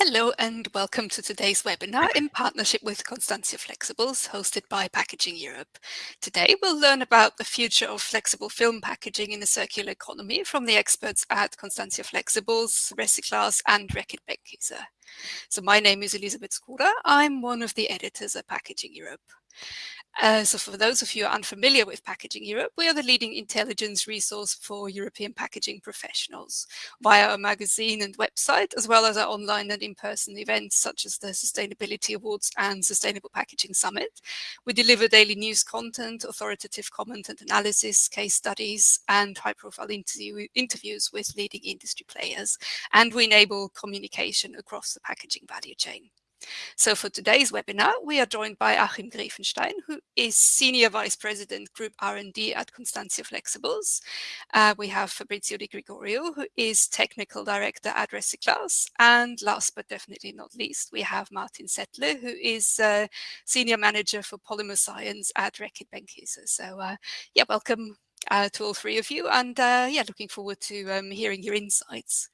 Hello and welcome to today's webinar in partnership with Constantia Flexibles hosted by Packaging Europe. Today we'll learn about the future of flexible film packaging in the circular economy from the experts at Constantia Flexibles, RecyClass and Reckitt Benckiser. So my name is Elisabeth Skoda. I'm one of the editors at Packaging Europe. Uh, so for those of you unfamiliar with Packaging Europe, we are the leading intelligence resource for European packaging professionals via our magazine and website, as well as our online and in-person events such as the Sustainability Awards and Sustainable Packaging Summit. We deliver daily news content, authoritative comment and analysis, case studies, and high-profile interview interviews with leading industry players. And we enable communication across the packaging value chain. So for today's webinar, we are joined by Achim Grefenstein, who is Senior Vice President Group R&D at Constantia Flexibles. Uh, we have Fabrizio Di Gregorio, who is Technical Director at RecyClass. And last but definitely not least, we have Martin Settler, who is uh, Senior Manager for Polymer Science at Reckitt Benckiser. So uh, yeah, welcome uh, to all three of you and uh, yeah, looking forward to um, hearing your insights.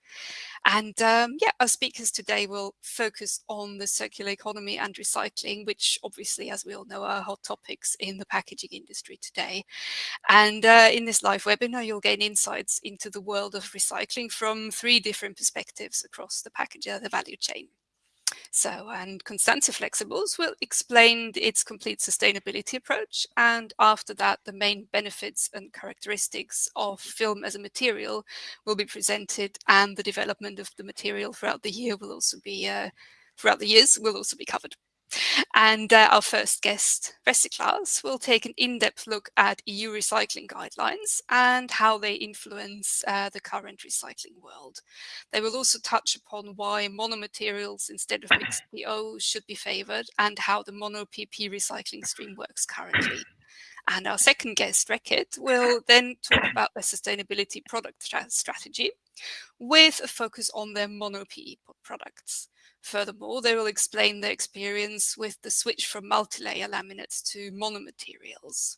And um, yeah, our speakers today will focus on the circular economy and recycling, which obviously, as we all know, are hot topics in the packaging industry today. And uh, in this live webinar, you'll gain insights into the world of recycling from three different perspectives across the package, uh, the value chain. So, and Constantia Flexibles will explain its complete sustainability approach. And after that, the main benefits and characteristics of film as a material will be presented and the development of the material throughout the year will also be, uh, throughout the years will also be covered. And uh, our first guest, RecyClass, will take an in-depth look at EU recycling guidelines and how they influence uh, the current recycling world. They will also touch upon why monomaterials instead of mixed PO should be favoured and how the mono PP recycling stream works currently. And our second guest, Reckitt, will then talk about the sustainability product strategy with a focus on their mono PE products. Furthermore, they will explain their experience with the switch from multi-layer laminates to monomaterials.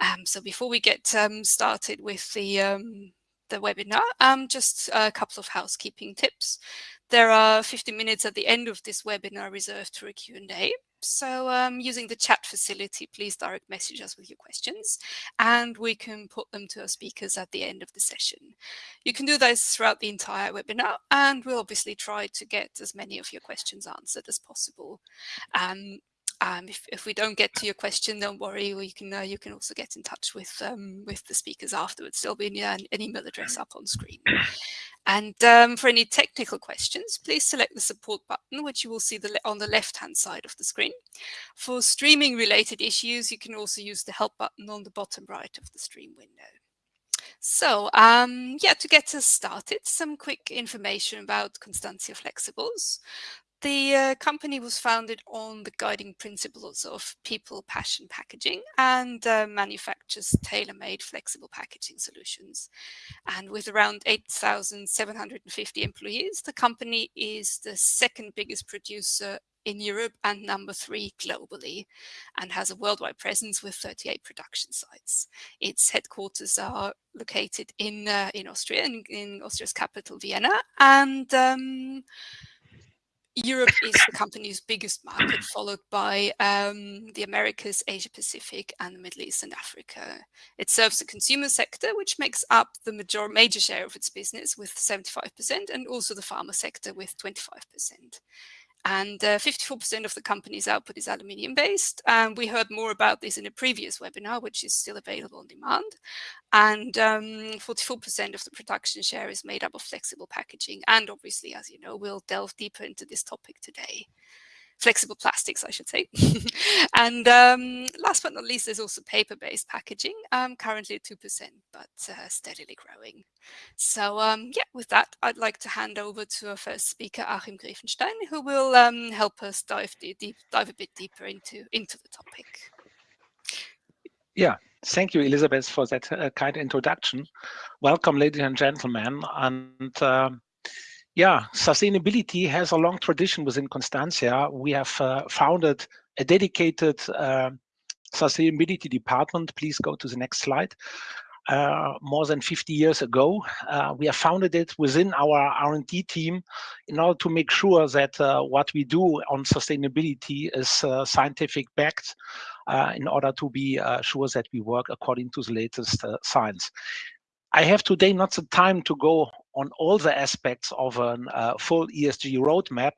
Um, so before we get um, started with the, um, the webinar, um, just a couple of housekeeping tips. There are 50 minutes at the end of this webinar reserved for a Q&A. So um, using the chat facility, please direct message us with your questions and we can put them to our speakers at the end of the session. You can do this throughout the entire webinar and we'll obviously try to get as many of your questions answered as possible. Um, um, if, if, we don't get to your question, don't worry. Or you can uh, you can also get in touch with um, with the speakers afterwards. There'll be an, an email address up on screen. And um, for any technical questions, please select the support button, which you will see the on the left-hand side of the screen. For streaming related issues, you can also use the help button on the bottom right of the stream window. So um, yeah, to get us started, some quick information about Constantia Flexibles. The uh, company was founded on the guiding principles of people, passion, packaging and uh, manufactures tailor-made flexible packaging solutions. And with around 8,750 employees, the company is the second biggest producer in Europe and number three globally and has a worldwide presence with 38 production sites. Its headquarters are located in uh, in Austria, in, in, Austria's capital Vienna and um, Europe is the company's biggest market, followed by um, the Americas, Asia Pacific, and the Middle East and Africa. It serves the consumer sector, which makes up the major, major share of its business with 75%, and also the pharma sector with 25%. And 54% uh, of the company's output is aluminium based. And we heard more about this in a previous webinar, which is still available on demand. And 44% um, of the production share is made up of flexible packaging. And obviously, as you know, we'll delve deeper into this topic today flexible plastics, I should say. and um, last but not least, there's also paper-based packaging, um, currently at 2%, but uh, steadily growing. So um, yeah, with that, I'd like to hand over to our first speaker, Achim Grefenstein, who will um, help us dive, deep, dive a bit deeper into, into the topic. Yeah, thank you, Elizabeth, for that uh, kind introduction. Welcome, ladies and gentlemen. And uh, yeah, sustainability has a long tradition within Constantia. We have uh, founded a dedicated uh, sustainability department. Please go to the next slide. uh, more than 50 years ago. Uh, we have founded it within our R&D team in order to make sure that uh, what we do on sustainability is uh, scientific backed uh, in order to be uh, sure that we work according to the latest science. I have today not the time to go on all the aspects of a uh, full ESG roadmap,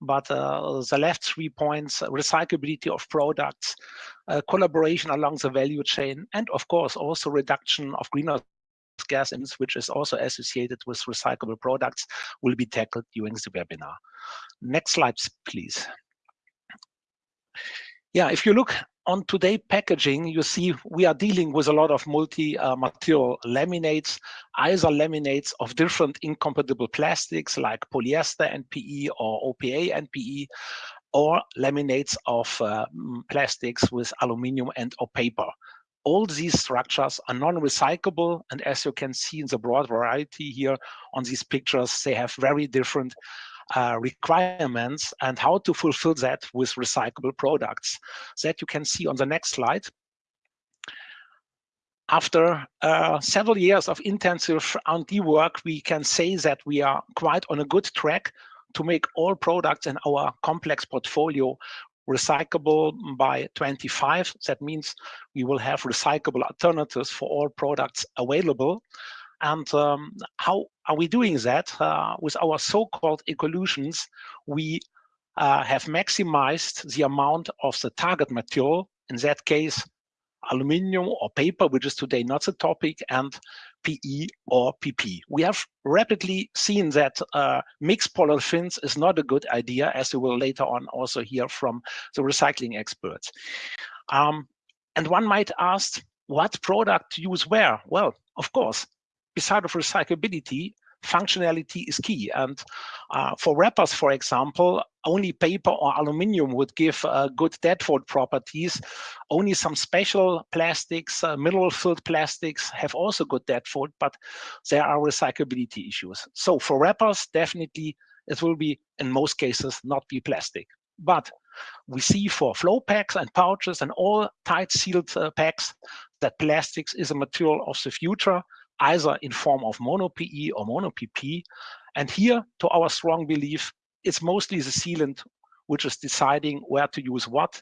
but uh, the left three points, recyclability of products, uh, collaboration along the value chain, and of course also reduction of greenhouse gas emissions, which is also associated with recyclable products, will be tackled during the webinar. Next slide, please. Yeah, if you look on today packaging, you see we are dealing with a lot of multi-material uh, laminates, either laminates of different incompatible plastics like polyester NPE or OPA NPE, or laminates of uh, plastics with aluminum and or paper. All these structures are non-recyclable, and as you can see in the broad variety here on these pictures, they have very different uh, requirements and how to fulfill that with recyclable products. That you can see on the next slide. After uh, several years of intensive R&D work, we can say that we are quite on a good track to make all products in our complex portfolio recyclable by 25. That means we will have recyclable alternatives for all products available. And um, how are we doing that? Uh, with our so-called ecolutions, we uh, have maximized the amount of the target material, in that case, aluminium or paper, which is today not the topic, and PE or PP. We have rapidly seen that uh, mixed polyolefins is not a good idea, as we will later on also hear from the recycling experts. Um, and one might ask, what product use where? Well, of course, beside of recyclability, functionality is key. And uh, for wrappers, for example, only paper or aluminium would give uh, good deadfold properties. Only some special plastics, uh, mineral-filled plastics have also good deadfold, but there are recyclability issues. So for wrappers, definitely it will be, in most cases, not be plastic. But we see for flow packs and pouches and all tight sealed uh, packs that plastics is a material of the future either in form of mono-PE or mono-PP. And here, to our strong belief, it's mostly the sealant which is deciding where to use what.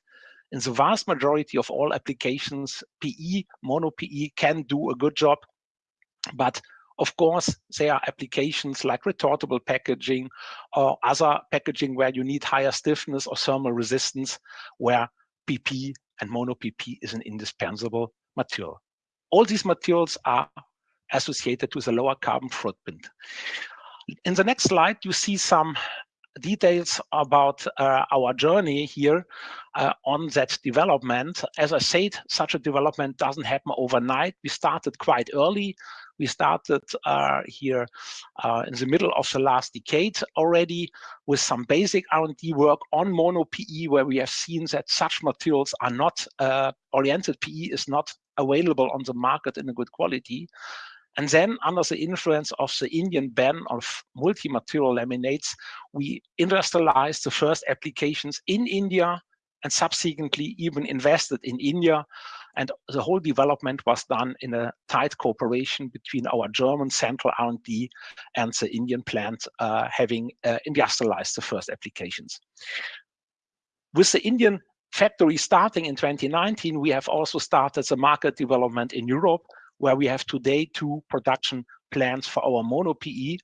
In the vast majority of all applications, PE, mono-PE can do a good job. But of course, there are applications like retortable packaging or other packaging where you need higher stiffness or thermal resistance, where PP and mono-PP is an indispensable material. All these materials are associated with a lower carbon footprint. In the next slide, you see some details about uh, our journey here uh, on that development. As I said, such a development doesn't happen overnight. We started quite early. We started uh, here uh, in the middle of the last decade already with some basic R&D work on mono PE, where we have seen that such materials are not uh, oriented PE is not available on the market in a good quality. And then under the influence of the Indian ban of multi-material laminates, we industrialized the first applications in India and subsequently even invested in India. And the whole development was done in a tight cooperation between our German central R&D and the Indian plant uh, having uh, industrialized the first applications. With the Indian factory starting in 2019, we have also started the market development in Europe where we have today two production plants for our mono PE.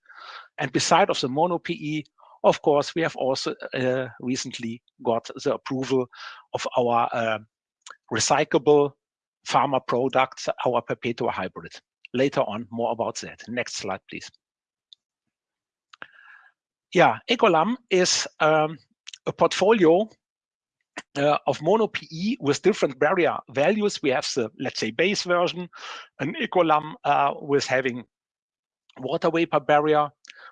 And beside of the mono PE, of course, we have also uh, recently got the approval of our uh, recyclable pharma products, our Perpetua hybrid. Later on, more about that. Next slide, please. Yeah, Ecolam is um, a portfolio uh, of mono PE with different barrier values. We have the, let's say, base version, an Ecolam uh, with having water vapor barrier.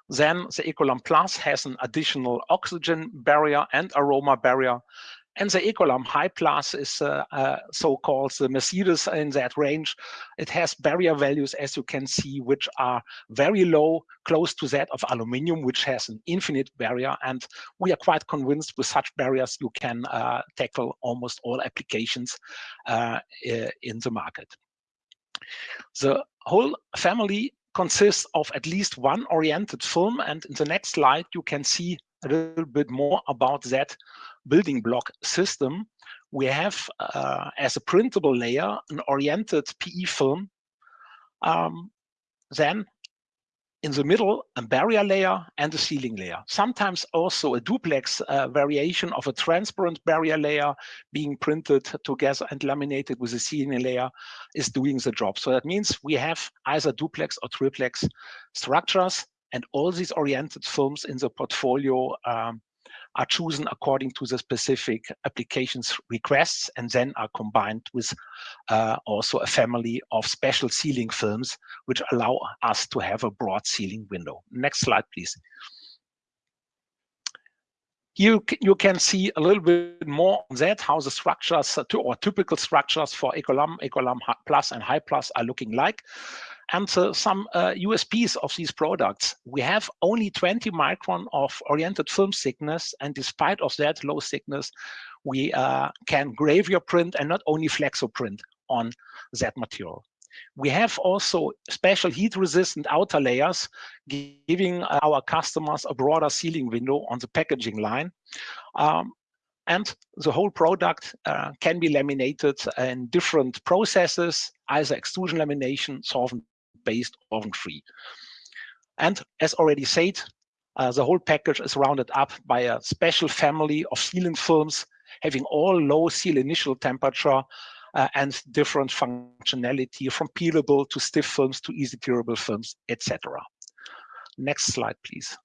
Then the Ecolam Plus has an additional oxygen barrier and aroma barrier. And the Ecolam High Plus is uh, uh, so-called the Mercedes in that range. It has barrier values, as you can see, which are very low, close to that of aluminium, which has an infinite barrier. And we are quite convinced with such barriers, you can uh, tackle almost all applications in the market. The whole family consists of at least one oriented film. And in the next slide, you can see a little bit more about that building block system. We have uh, as a printable layer an oriented PE film. Um, then in the middle, a barrier layer and a sealing layer. Sometimes also a duplex uh, variation of a transparent barrier layer being printed together and laminated with a sealing layer is doing the job. So that means we have either duplex or triplex structures and all these oriented films in the portfolio um, are chosen according to the specific applications requests and then are combined with uh, also a family of special sealing films, which allow us to have a broad sealing window. Next slide, please. Here you can see a little bit more on that, how the structures or typical structures for Ecolam, Ecolam Plus and High Plus are looking like and uh, some uh, USPs of these products. We have only 20 micron of oriented film thickness, and despite of that low thickness, we uh, can gravure print and not only flexo print on that material. We have also special heat-resistant outer layers, giving our customers a broader sealing window on the packaging line. Um, and the whole product uh, can be laminated in different processes, either extrusion lamination, solvent based oven-free. And as already said, uh, the whole package is rounded up by a special family of sealant films having all low seal initial temperature uh, and different functionality from peelable to stiff films to easy tearable films, etc. Next slide, please.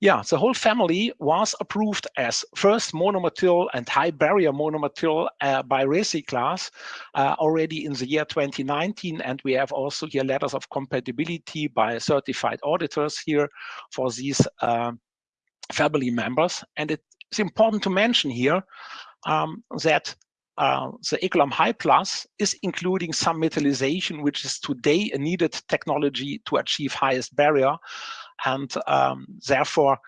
Yeah, the whole family was approved as first monomaterial and high barrier monomaterial uh, by RecyClass uh, already in the year 2019. And we have also here letters of compatibility by certified auditors here for these uh, family members. And it's important to mention here um, that uh, the Ecolam High Plus is including some metallization, which is today a needed technology to achieve highest barrier and um, therefore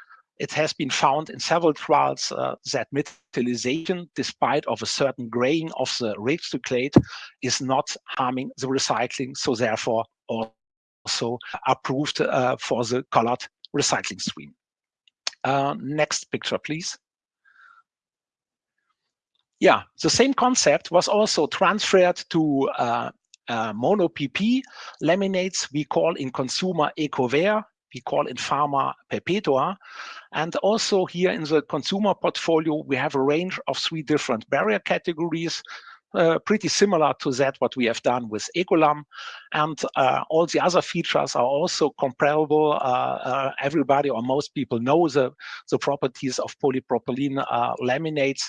it has been found in several trials uh, that metallization, despite of a certain graying of the recyclate, is not harming the recycling. So therefore, also approved uh, for the colored recycling stream. Uh, next picture, please. Yeah, the same concept was also transferred to uh, uh, mono PP laminates we call in consumer EcoVer we call in pharma Perpetua. And also here in the consumer portfolio, we have a range of three different barrier categories, uh, pretty similar to that what we have done with Ecolam. And uh, all the other features are also comparable. Uh, uh everybody or most people know the, the properties of polypropylene uh, laminates.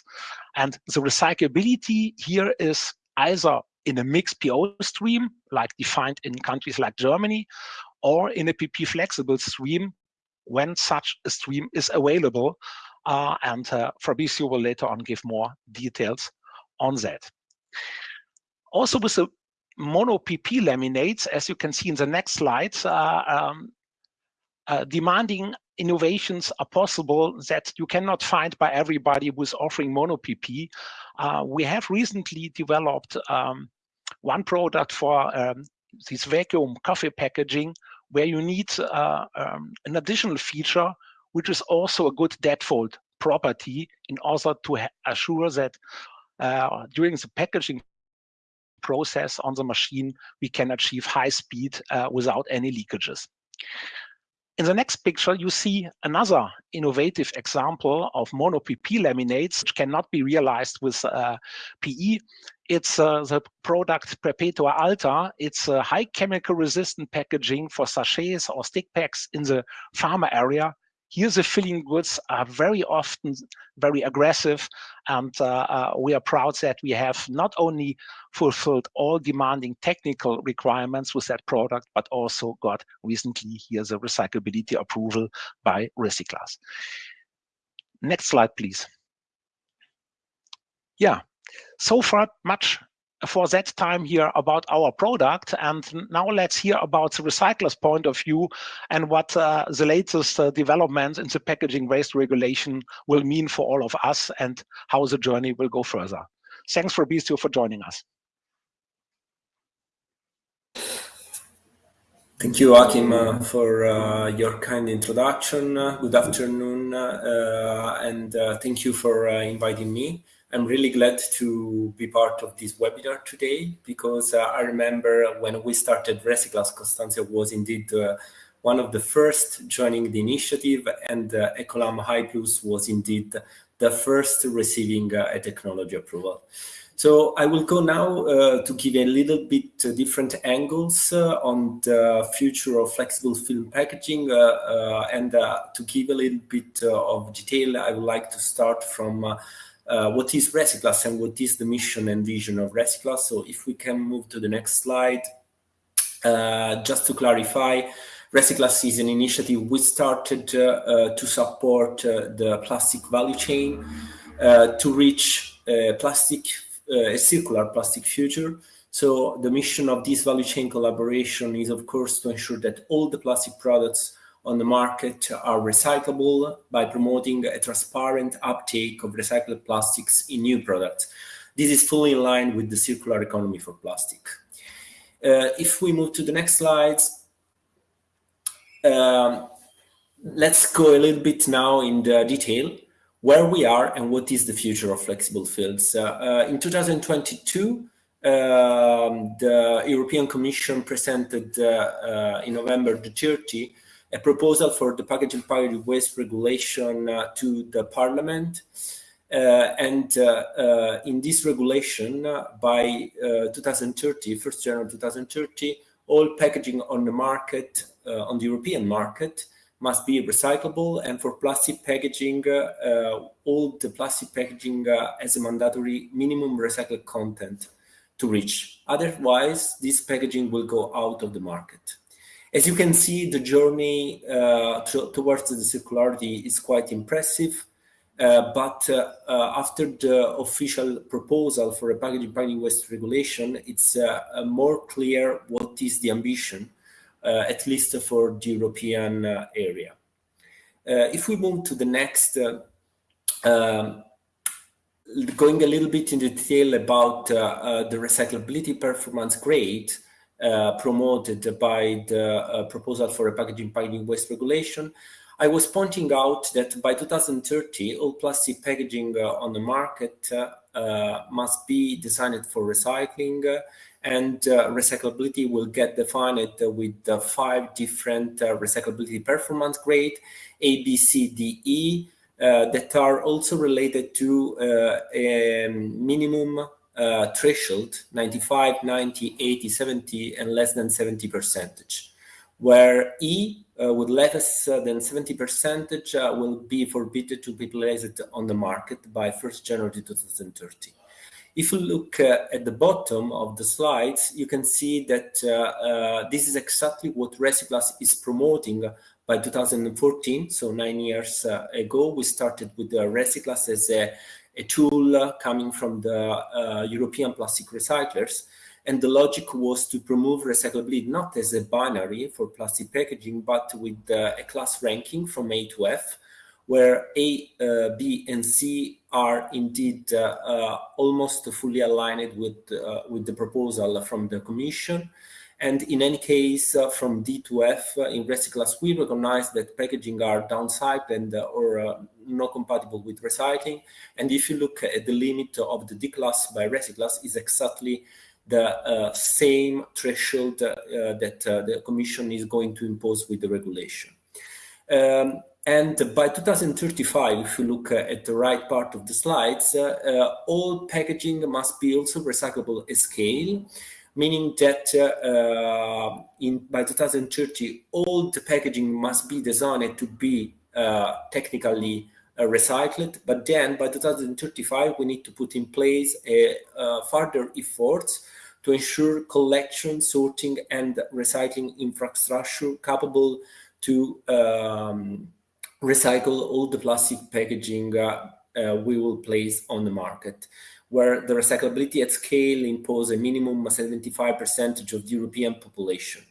And the recyclability here is either in a mixed PO stream, like defined in countries like Germany, or in a PP flexible stream when such a stream is available. Uh, and uh, Fabrizio will later on give more details on that. Also with the mono PP laminates, as you can see in the next slide, uh, um, uh, demanding innovations are possible that you cannot find by everybody who's offering mono PP. Uh, we have recently developed um, one product for um, this vacuum coffee packaging where you need uh, um, an additional feature, which is also a good deadfold property in order to assure that uh, during the packaging process on the machine, we can achieve high speed uh, without any leakages. In the next picture, you see another innovative example of mono PP laminates, which cannot be realized with uh, PE. It's uh, the product Perpetua Alta. It's a high chemical resistant packaging for sachets or stick packs in the pharma area here the filling goods are very often very aggressive and uh, uh, we are proud that we have not only fulfilled all demanding technical requirements with that product but also got recently here the recyclability approval by RecyClass. Next slide please. Yeah, so far much for that time here about our product. And now let's hear about the recycler's point of view and what uh, the latest uh, developments in the packaging waste regulation will mean for all of us and how the journey will go further. Thanks, for Fabrizio, for joining us. Thank you, Achim, uh, for uh, your kind introduction. good afternoon, uh, and uh, thank you for uh, inviting me. I'm really glad to be part of this webinar today because uh, I remember when we started RecyClass, Constantia was indeed one of the first joining the initiative, and uh, Ecolam High Plus was indeed the first receiving a technology approval. So I will go now uh, to give a little bit uh, different angles uh, on the future of flexible film packaging uh, uh, and uh, to give a little bit of detail, I would like to start from Uh, what is RecyClass and what is the mission and vision of RecyClass. So if we can move to the next slide, uh, just to clarify, RecyClass is an initiative we started uh, to support the plastic value chain to reach plastic uh, a circular plastic future. So the mission of this value chain collaboration is, of course, to ensure that all the plastic products on the market are recyclable by promoting a transparent uptake of recycled plastics in new products. This is fully in line with the circular economy for plastic. Uh, if we move to the next slides, um, let's go a little bit now in the detail where we are and what is the future of flexible fields. Uh, uh, in 2022, um, the European Commission presented uh, in November the 30 a proposal for the packaging packaging waste regulation to the Parliament. Uh, and uh, uh, in this regulation, by 2030, 1st January 2030, all packaging on the market, on the European market, must be recyclable. And for plastic packaging uh, all the plastic packaging uh, as a mandatory minimum recycled content to reach. Otherwise this packaging will go out of the market as you can see the journey uh, towards the circularity is quite impressive uh, but uh, uh, after the official proposal for a packaging packaging waste regulation, it's more clear what is the ambition uh, at least for the European uh, area. Uh, if we move to the next, um, going a little bit in detail about the recyclability performance grade, uh, promoted by the uh, proposal for a packaging packaging waste regulation, I was pointing out that by 2030, all plastic packaging uh, on the market must be designed for recycling and uh, recyclability will get defined with five different uh, recyclability performance grade, A, B, C, D, E, uh, that are also related to a minimum uh, threshold 95 90 80 70 and less than 70 percentage where e uh, with less than 70 percentage uh, will be forbidden to be placed on the market by 1st january 2030 if you look uh, at the bottom of the slides, you can see that uh, uh, this is exactly what RecyClass is promoting by 2014. So nine years uh, ago, we started with the RecyClass as a, a tool coming from the uh, European plastic recyclers. And the logic was to promote recyclability not as a binary for plastic packaging, but with uh, a class ranking from A to F, where A, uh, B, and C are indeed uh, uh, almost fully aligned with, with the proposal from the Commission. And in any case, uh, from D to F uh, in RecyClass, we recognize that packaging are downside and uh, or not compatible with recycling. And if you look at the limit of the D class by RecyClass is exactly the same threshold that the Commission is going to impose with the regulation. Um, and by 2035, if you look at the right part of the slides, uh, uh, all packaging must be also recyclable at scale, meaning that uh, in, by 2030, all the packaging must be designed to be technically recycled. But then by 2035, we need to put in place a, further efforts to ensure collection, sorting, and recycling infrastructure capable to um, recycle all the plastic packaging uh, uh, we will place on the market, where the recyclability at scale impose a minimum 75 percentage of the European population.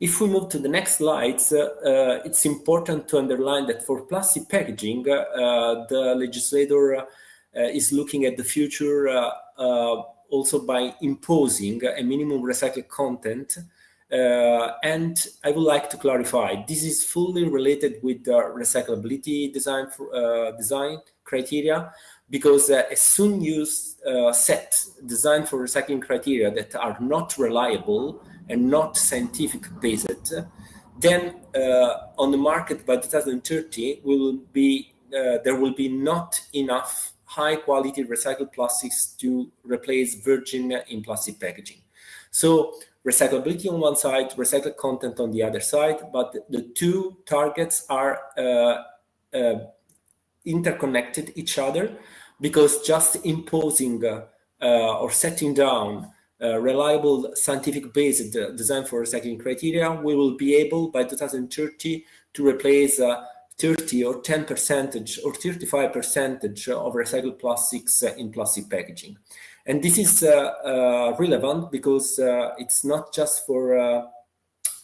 If we move to the next slides, uh, uh, it's important to underline that for plastic packaging, uh, the legislator uh, is looking at the future also by imposing a minimum recycled content Uh, and I would like to clarify, this is fully related with the recyclability design, for, uh, design criteria, because uh, as soon used uh, set designed for recycling criteria that are not reliable and not scientific based, then uh, on the market by 2030 will be there will be not enough high quality recycled plastics to replace virgin in plastic packaging. So recyclability on one side, recycled content on the other side, but the two targets are uh, uh, interconnected each other because just imposing uh, uh or setting down uh, reliable scientific based design for recycling criteria, we will be able by 2030 to replace uh, 30 or 10 percentage or 35 percentage of recycled plastics in plastic packaging. And this is uh, uh, relevant because uh, it's not just for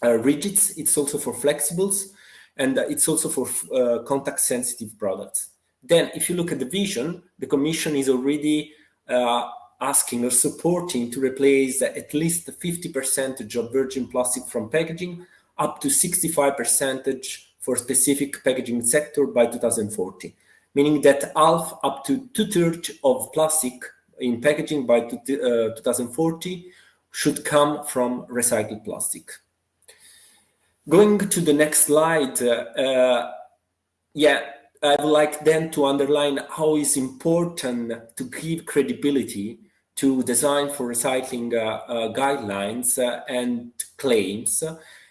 rigids, it's also for flexibles, and it's also for contact sensitive products. Then if you look at the vision, the Commission is already asking or supporting to replace at least 50% of virgin plastic from packaging up to 65 percentage for specific packaging sector by 2040, meaning that half up to two-thirds of plastic in packaging by 2040 uh, should come from recycled plastic. Going to the next slide, uh, uh, yeah, I would like then to underline how it's important to give credibility to design for recycling uh, uh, guidelines uh, and claims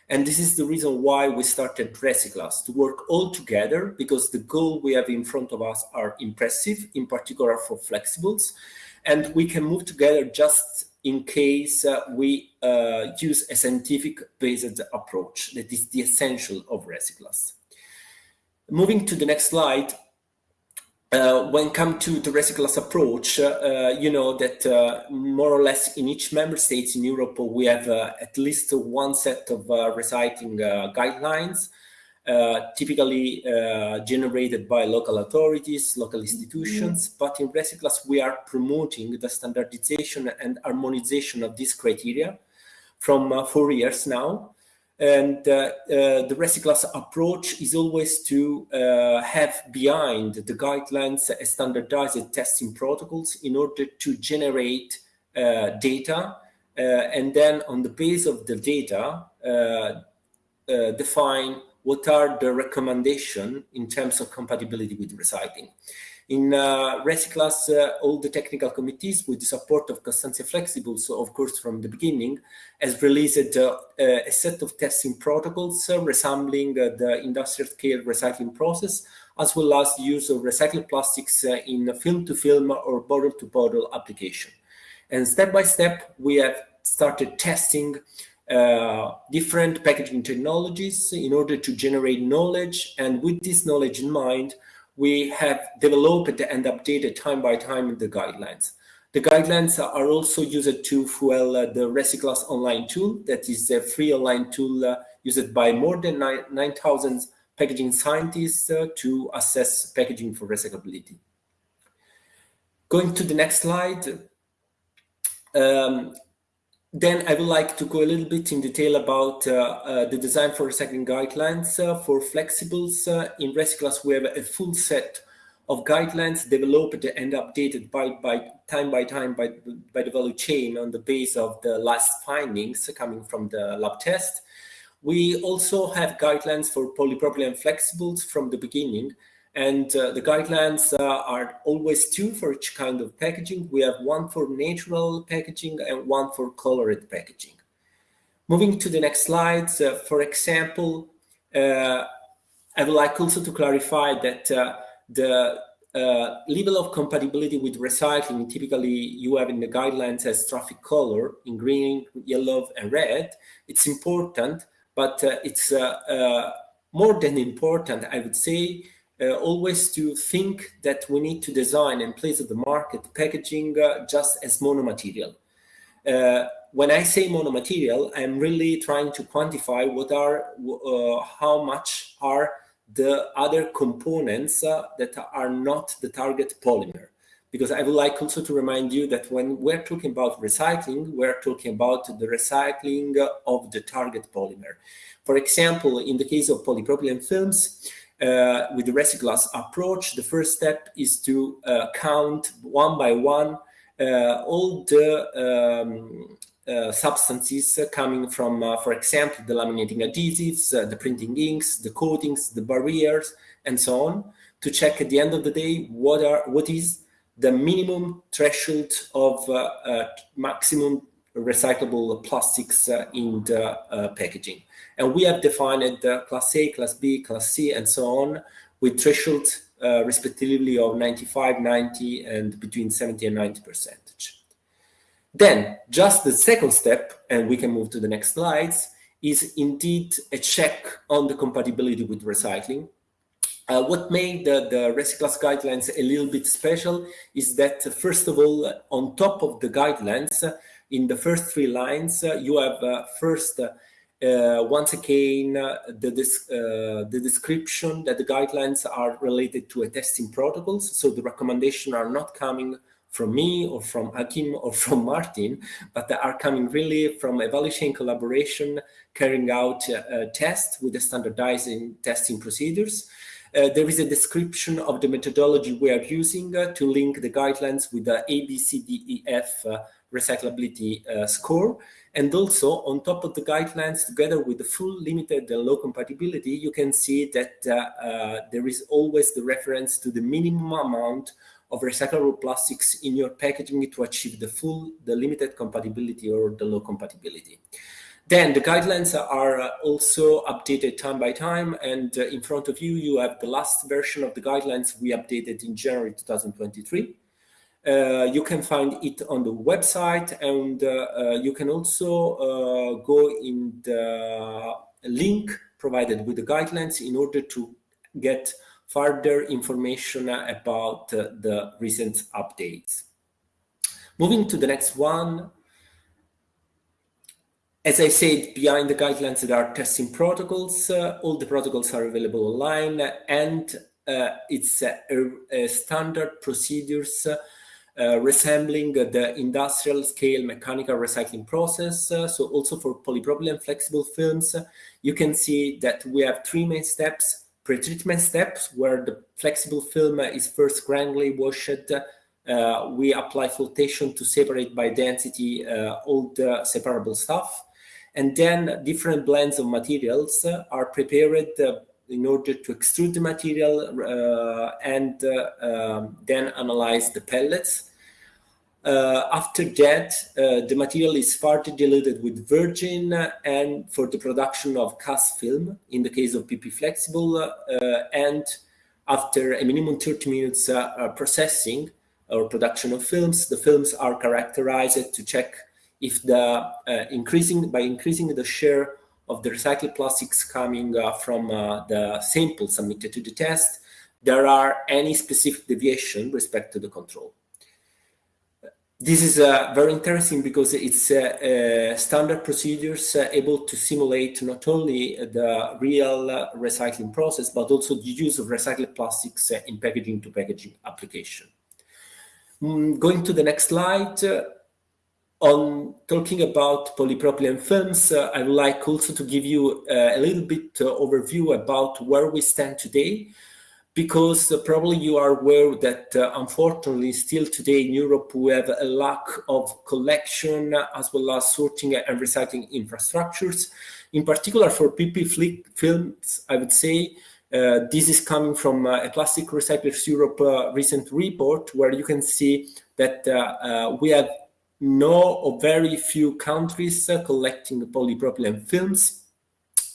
and this is the reason why we started RecyClass, to work all together because the goal we have in front of us are impressive, in particular for flexibles. And we can move together just in case uh, we uh, use a scientific-based approach. That is the essential of RecyClass. Moving to the next slide, uh, when come to the RecyClass approach, uh, you know that uh, more or less in each member states in Europe, we have uh, at least one set of uh, recycling uh, guidelines, typically generated by local authorities, local institutions. Mm. But in RecyClass, we are promoting the standardization and harmonization of these criteria from four years now. And uh, uh, the RecyClass approach is always to uh, have behind the guidelines a standardized testing protocols in order to generate data and then on the base of the data define what are the recommendation in terms of compatibility with recycling. In uh, uh, all the technical committees, with the support of Constantia Flexibles, so of course from the beginning, has released uh, a set of testing protocols uh, resembling uh, the industrial scale recycling process, as well as the use of recycled plastics uh, in film-to-film -film or bottle-to-bottle -bottle application. And step by step, we have started testing uh, different packaging technologies in order to generate knowledge. And with this knowledge in mind, we have developed and updated time by time the guidelines. The guidelines are also used to fuel uh, the RecyClass online tool, that is a free online tool uh, used by more than 9,000 9, packaging scientists uh, to assess packaging for recyclability. Going to the next slide, um, then I would like to go a little bit in detail about uh, uh, the design for recycling guidelines uh, for flexibles. Uh, in RecyClass, we have a full set of guidelines developed and updated by, by time by time by, by the value chain on the base of the last findings coming from the lab test. We also have guidelines for polypropylene flexibles from the beginning, and uh, the guidelines uh, are always two for each kind of packaging. We have one for natural packaging and one for colored packaging. Moving to the next slides, uh, for example, uh, I would like also to clarify that uh, the uh, level of compatibility with recycling, typically you have in the guidelines as traffic color in green, yellow, and red. It's important, but it's more than important, I would say, uh, always to think that we need to design and place at the market packaging uh, just as monomaterial. Uh, when I say monomaterial, I'm really trying to quantify what are, uh, how much are the other components uh, that are not the target polymer. because I would like also to remind you that when we're talking about recycling, we're talking about the recycling of the target polymer. For example, in the case of polypropylene films, uh, with the RecyClass approach, the first step is to uh, count one by one uh, all the um, uh, substances coming from, uh, for example, the laminating adhesives, uh, the printing inks, the coatings, the barriers, and so on, to check at the end of the day what are what is the minimum threshold of maximum recyclable plastics in the packaging. And we have defined class A, class B, class C, and so on, with thresholds uh, respectively of 95, 90, and between 70 and 90 percentage. Then, just the second step, and we can move to the next slides, is indeed a check on the compatibility with recycling. Uh, what made the, the guidelines a little bit special is that, uh, first of all, on top of the guidelines, in the first three lines, uh, you have uh, first uh, once again, uh, the, uh, the description that the guidelines are related to a testing protocols. So the recommendations are not coming from me or from Achim or from Martin, but they are coming really from a value chain collaboration carrying out a test with the standardizing testing procedures. Uh, there is a description of the methodology we are using uh, to link the guidelines with the ABCDEF uh, recyclability score. And also on top of the guidelines, together with the full limited and low compatibility, you can see that uh, uh, there is always the reference to the minimum amount of recyclable plastics in your packaging to achieve the full, the limited compatibility or the low compatibility. Then the guidelines are uh, also updated time by time. And uh, in front of you, you have the last version of the guidelines we updated in January 2023. Uh, you can find it on the website and uh, uh, you can also uh, go in the link provided with the guidelines in order to get further information about the recent updates. Moving to the next one, as I said, behind the guidelines there are testing protocols. Uh, all the protocols are available online and uh, it's a standard procedures uh, resembling the industrial scale mechanical recycling process. Uh, so also for polypropylene flexible films, you can see that we have three main steps. Pretreatment steps, where the flexible film is first granularly washed. Uh, we apply flotation to separate by density uh, all the separable stuff. And then different blends of materials are prepared uh, in order to extrude the material uh, and uh, um, then analyze the pellets. Uh, after that, uh, the material is further diluted with virgin and for the production of cast film in the case of PP flexible uh, and after a minimum 30 minutes processing or production of films, the films are characterized to check if the uh, increasing by increasing the share of the recycled plastics coming uh, from uh, the sample submitted to the test, there are any specific deviation respect to the control. This is uh, very interesting because it's uh, uh, standard procedures uh, able to simulate not only the real recycling process, but also the use of recycled plastics in packaging to packaging application. Mm, going to the next slide, on talking about polypropylene films, uh, I would like also to give you uh, a little bit uh, overview about where we stand today, because uh, probably you are aware that uh, unfortunately still today in Europe we have a lack of collection as well as sorting and recycling infrastructures. In particular for PP films, I would say uh, this is coming from a Plastic Recyclers Europe recent report where you can see that we have no or very few countries uh, collecting polypropylene films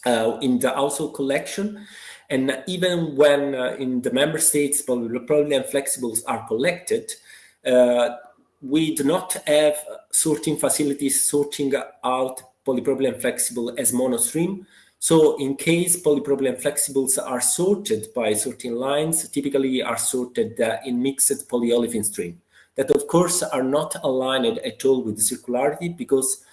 uh, in the household collection. And even when uh, in the member states polypropylene flexibles are collected, we do not have sorting facilities sorting out polypropylene flexible as monostream. So in case polypropylene flexibles are sorted by sorting lines, typically are sorted uh, in mixed polyolefin stream that of course are not aligned at all with circularity because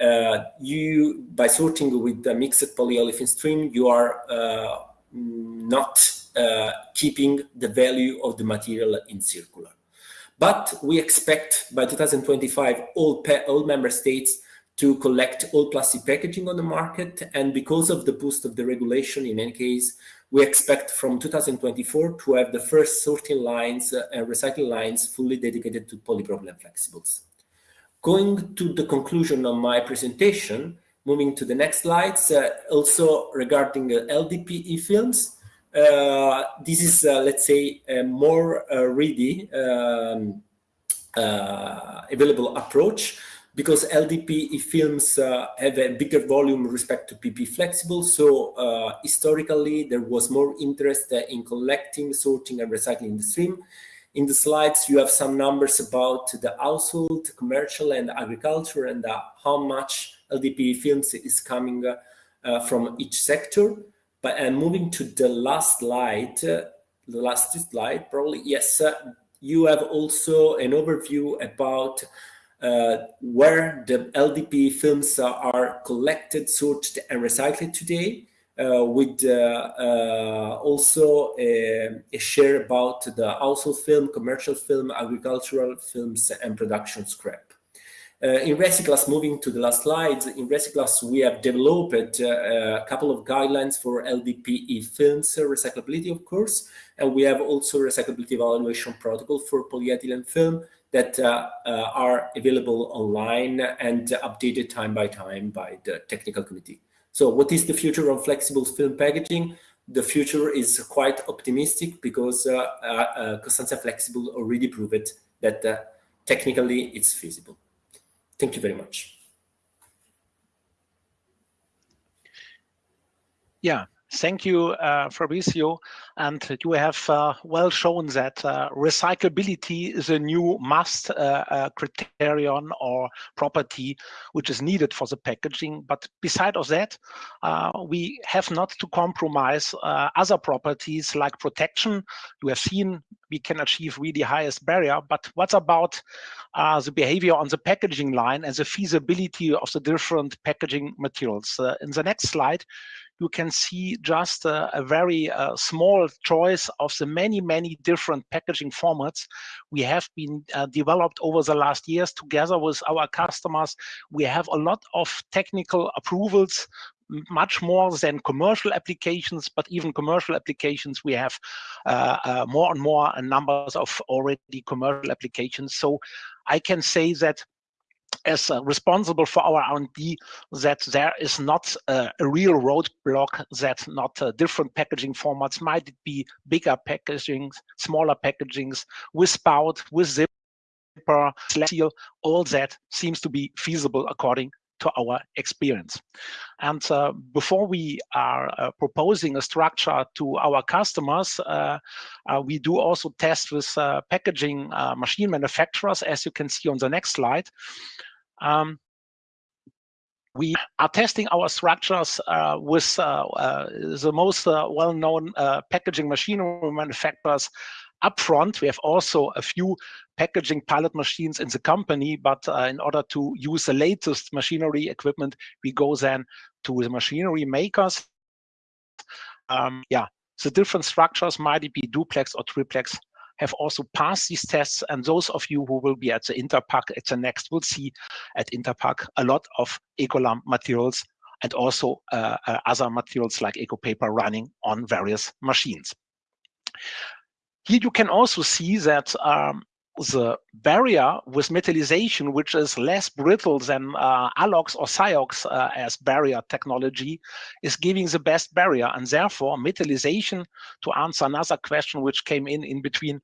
uh, you by sorting with the mixed polyolefin stream you are uh, not uh, keeping the value of the material in circular But we expect by 2025 all, all member states to collect all plastic packaging on the market. And because of the boost of the regulation, in any case, we expect from 2024 to have the first sorting lines uh, and recycling lines fully dedicated to polypropylene flexibles. Going to the conclusion of my presentation, moving to the next slides, uh, also regarding uh, LDPE films, uh, this is, uh, let's say, a more uh, ready um, available approach because LDPE films uh, have a bigger volume respect to PP flexible. So uh, historically, there was more interest uh, in collecting, sorting, and recycling the stream. In the slides, you have some numbers about the household, commercial, and agriculture, and uh, how much LDPE films is coming uh, uh, from each sector. But and moving to the last slide, the last slide, probably yes, you have also an overview about uh, where the LDPE films are collected, sorted, and recycled today, uh, with uh, uh also a, a, share about the household film, commercial film, agricultural films, and production scrap. In RecyClass, moving to the last slide, in RecyClass we have developed a couple of guidelines for LDPE films, recyclability of course, and we have also recyclability evaluation protocol for polyethylene film that uh, uh, are available online and updated time by time by the technical committee. So what is the future of flexible film packaging? The future is quite optimistic because uh, Constantia Flexible already proved that technically it's feasible. Thank you very much. Yeah, Thank you, uh, Fabrizio. And you have uh, well shown that uh, recyclability is a new must uh, uh, criterion or property which is needed for the packaging. But beside of that, uh, we have not to compromise other properties like protection. You have seen we can achieve really highest barrier, but what about the behavior on the packaging line and the feasibility of the different packaging materials? in the next slide, you can see just a, very uh, small choice of the many, many different packaging formats we have been uh, developed over the last years together with our customers. We have a lot of technical approvals much more than commercial applications, but even commercial applications, we have uh, uh, more and more numbers of already commercial applications. So I can say that as uh, responsible for our R&D that there is not uh, a real roadblock that not uh, different packaging formats might be bigger packaging, smaller packagings with spout, with zipper, seal, all that seems to be feasible according to our experience. And uh, before we are uh, proposing a structure to our customers, uh, we do also test with packaging machine manufacturers, as you can see on the next slide. Um, we are testing our structures uh, with uh, uh, the most uh, well-known uh, packaging machinery manufacturers upfront. We have also a few packaging pilot machines in the company, but uh, in order to use the latest machinery equipment, we go then to the machinery makers. Um, yeah, the different structures might be duplex or triplex have also passed these tests. And those of you who will be at the Interpack at the next will see at Interpack a lot of Ecolam materials and also uh, uh, other materials like EcoPaper running on various machines. Here you can also see that um, the barrier with metallization, which is less brittle than uh, ALOX or SIOX uh, as barrier technology, is giving the best barrier. And therefore, metallization, to answer another question which came in in between,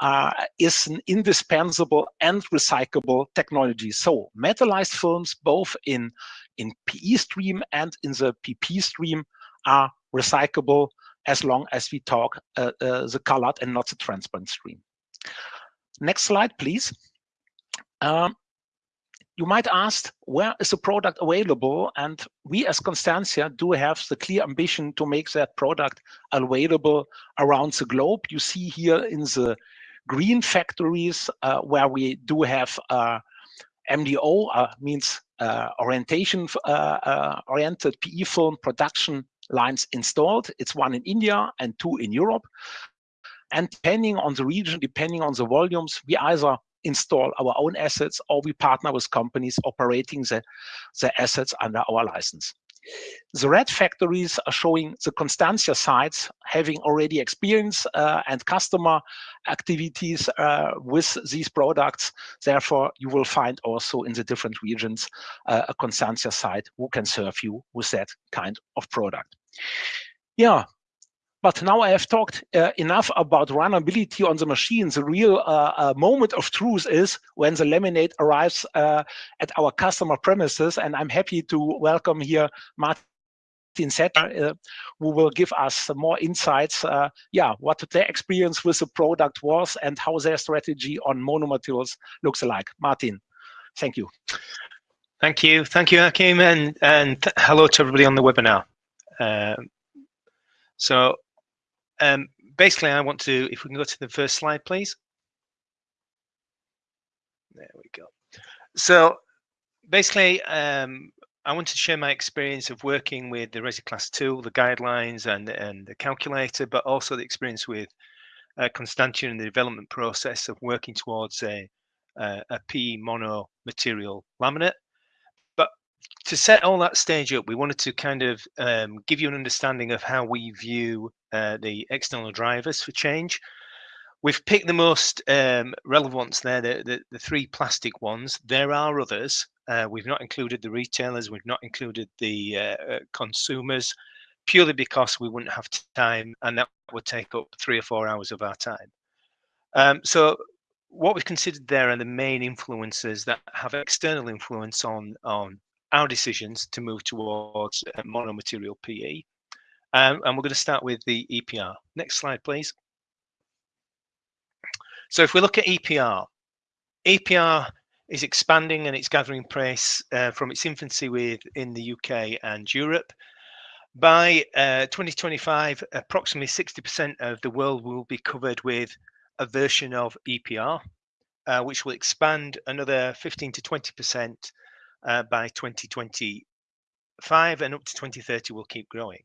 uh, is an indispensable and recyclable technology. So metallized films, both in, in PE stream and in the PP stream, are recyclable as long as we talk uh, uh, the colored and not the transparent stream. Next slide, please. Um, you might ask, where is the product available? And we as Constantia do have the clear ambition to make that product available around the globe. You see here in the green factories uh, where we do have uh, MDO, uh, means uh, orientation uh, uh, oriented PE film production lines installed. It's one in India and two in Europe. And depending on the region, depending on the volumes, we either install our own assets or we partner with companies operating the, the assets under our license. The red factories are showing the Constantia sites having already experience uh, and customer activities uh, with these products. Therefore, you will find also in the different regions uh, a Constantia site who can serve you with that kind of product. Yeah, but now I have talked uh, enough about runnability on the machine. The real uh, uh, moment of truth is when the laminate arrives uh, at our customer premises. And I'm happy to welcome here Martin Setter, uh, who will give us more insights, uh, yeah, what their experience with the product was and how their strategy on monomaterials looks like. Martin, thank you. Thank you. Thank you, Achim, and, and hello to everybody on the webinar. Um, so um, basically, I want to, if we can go to the first slide, please. There we go. So basically, um, I want to share my experience of working with the RecyClass tool, the guidelines and, and the calculator, but also the experience with uh, Constantia and the development process of working towards a, a, a PE mono material laminate to set all that stage up, we wanted to kind of um, give you an understanding of how we view uh, the external drivers for change. We've picked the most um, relevant ones there, the, the, the, three plastic ones. There are others. Uh, we've not included the retailers, we've not included the uh, uh consumers, purely because we wouldn't have time and that would take up three or four hours of our time. Um, so what we've considered there are the main influences that have external influence on, on our decisions to move towards monomaterial PE. Um, and we're going to start with the EPR. Next slide, please. So if we look at EPR, EPR is expanding and it's gathering pace uh, from its infancy with in the UK and Europe. By uh, 2025, approximately 60% of the world will be covered with a version of EPR, uh, which will expand another 15 to 20% uh, by 2025 and up to 2030 will keep growing.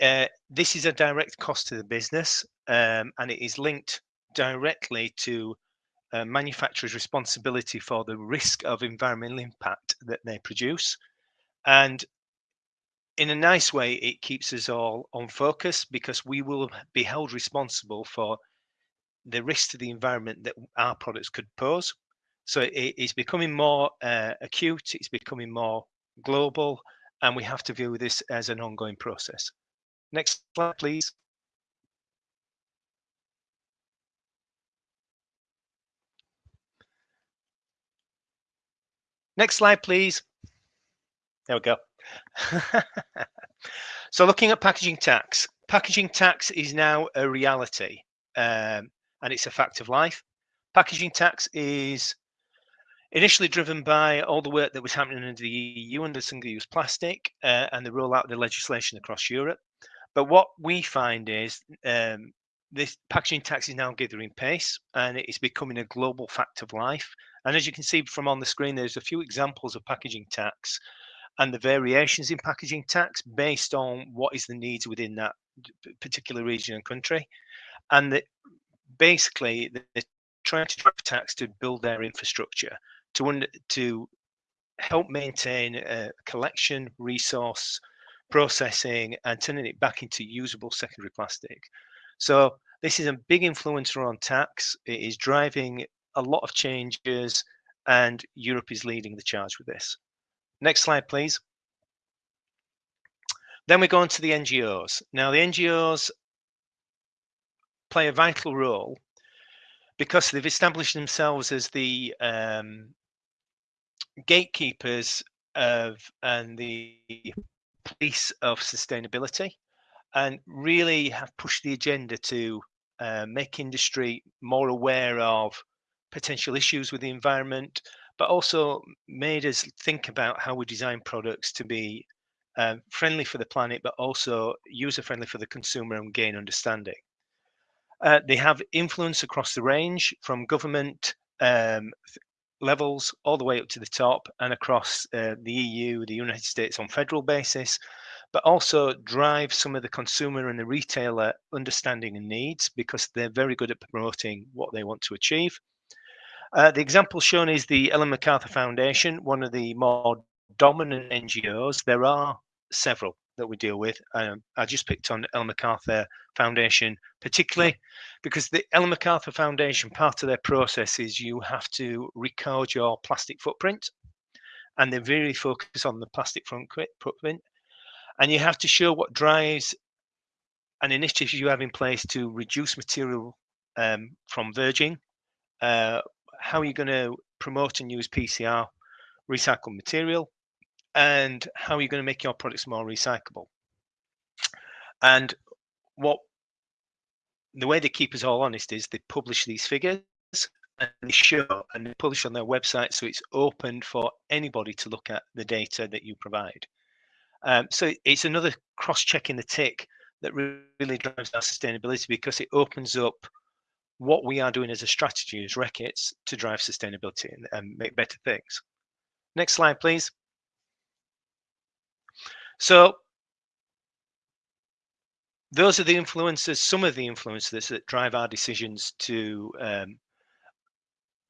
Uh, this is a direct cost to the business um, and it is linked directly to uh, manufacturers' responsibility for the risk of environmental impact that they produce. And in a nice way, it keeps us all on focus because we will be held responsible for the risk to the environment that our products could pose. So it, it's becoming more uh, acute, it's becoming more global, and we have to view this as an ongoing process. Next slide, please. Next slide, please. There we go. so looking at packaging tax, packaging tax is now a reality um, and it's a fact of life. Packaging tax is initially driven by all the work that was happening in the EU under single-use plastic uh, and the rollout of the legislation across Europe. But what we find is um, this packaging tax is now gathering pace and it is becoming a global fact of life. And as you can see from on the screen, there's a few examples of packaging tax and the variations in packaging tax based on what is the needs within that particular region and country. And that basically they're trying to drive tax to build their infrastructure to to help maintain a collection, resource, processing, and turning it back into usable secondary plastic. So this is a big influencer on tax. It is driving a lot of changes, and Europe is leading the charge with this. Next slide, please. Then we go on to the NGOs. Now, the NGOs play a vital role because they've established themselves as the um, gatekeepers of and the police of sustainability and really have pushed the agenda to uh, make industry more aware of potential issues with the environment, but also made us think about how we design products to be uh, friendly for the planet, but also user friendly for the consumer and gain understanding. Uh, they have influence across the range from government um, levels all the way up to the top and across uh, the EU, the United States on federal basis, but also drive some of the consumer and the retailer understanding and needs because they're very good at promoting what they want to achieve. Uh, the example shown is the Ellen MacArthur Foundation, one of the more dominant NGOs. There are several that we deal with. Um, I just picked on Ellen MacArthur Foundation particularly because the Ellen MacArthur Foundation, part of their process is you have to record your plastic footprint and they really focus on the plastic footprint. And you have to show what drives an initiative you have in place to reduce material um, from virgin, uh, how are you going to promote and use PCR recycled material, and how are you going to make your products more recyclable? And what the way they keep us all honest is they publish these figures and they show and they publish on their website so it's open for anybody to look at the data that you provide. Um, so it's another cross-checking the tick that really drives our sustainability because it opens up what we are doing as a strategy as Reckitt's to drive sustainability and, and make better things. Next slide, please. So those are the influences, some of the influences that drive our decisions to um,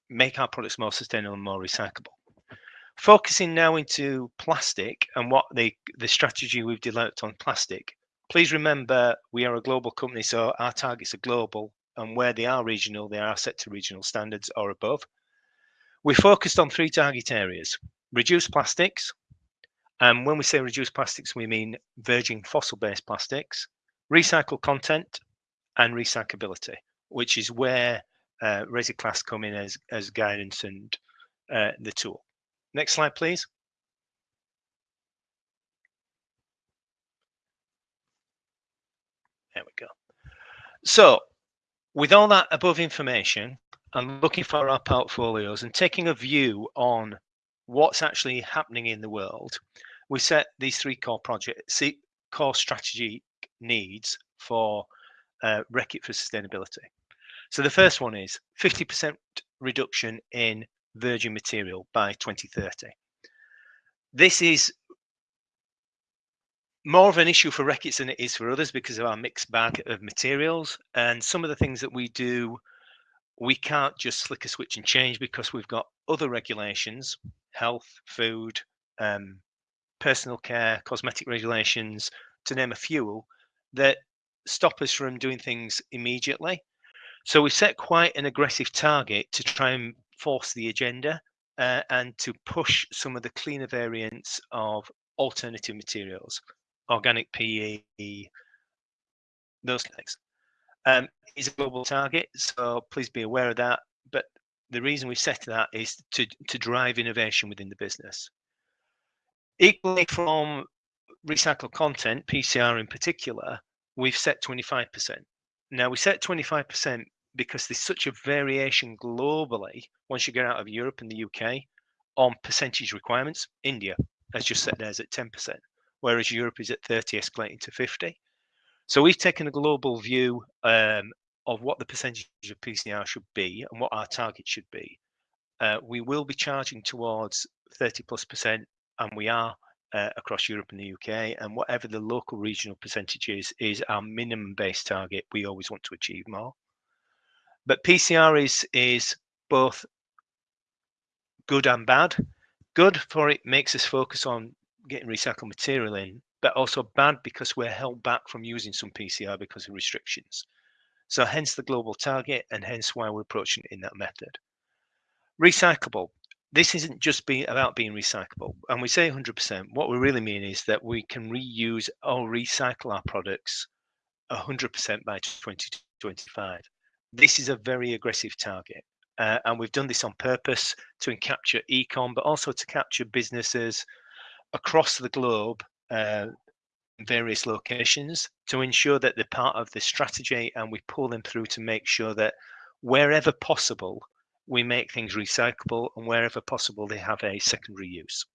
make our products more sustainable and more recyclable. Focusing now into plastic and what the, the strategy we've developed on plastic. Please remember we are a global company, so our targets are global and where they are regional, they are set to regional standards or above. We focused on three target areas, reduce plastics, and when we say reduce plastics, we mean virgin fossil-based plastics, recycle content, and recyclability, which is where uh, Class come in as, as guidance and uh, the tool. Next slide, please. There we go. So with all that above information and looking for our portfolios and taking a view on what's actually happening in the world, we set these three core projects, core strategy needs for uh, Reckitt for sustainability. So the first one is 50% reduction in virgin material by 2030. This is more of an issue for Reckitt's than it is for others because of our mixed bag of materials. And some of the things that we do, we can't just flick a switch and change because we've got other regulations, health, food, um, personal care, cosmetic regulations, to name a few, that stop us from doing things immediately. So we set quite an aggressive target to try and force the agenda uh, and to push some of the cleaner variants of alternative materials organic PE, those things. Um, is a global target, so please be aware of that. But the reason we set that is to, to drive innovation within the business. Equally from recycled content, PCR in particular, we've set 25%. Now we set 25% because there's such a variation globally once you get out of Europe and the UK on percentage requirements. India has just set theirs at 10% whereas Europe is at 30, escalating to 50. So we've taken a global view um, of what the percentage of PCR should be and what our target should be. Uh, we will be charging towards 30 plus percent, and we are uh, across Europe and the UK. And whatever the local regional percentage is, is our minimum base target. We always want to achieve more. But PCR is is both good and bad. Good for it makes us focus on getting recycled material in, but also bad because we're held back from using some PCR because of restrictions. So hence the global target and hence why we're approaching it in that method. Recyclable. This isn't just being about being recyclable. And we say 100%, what we really mean is that we can reuse or recycle our products 100% by 2025. This is a very aggressive target. Uh, and we've done this on purpose to capture ecom, but also to capture businesses across the globe, uh, various locations, to ensure that they're part of the strategy and we pull them through to make sure that wherever possible, we make things recyclable and wherever possible, they have a secondary use.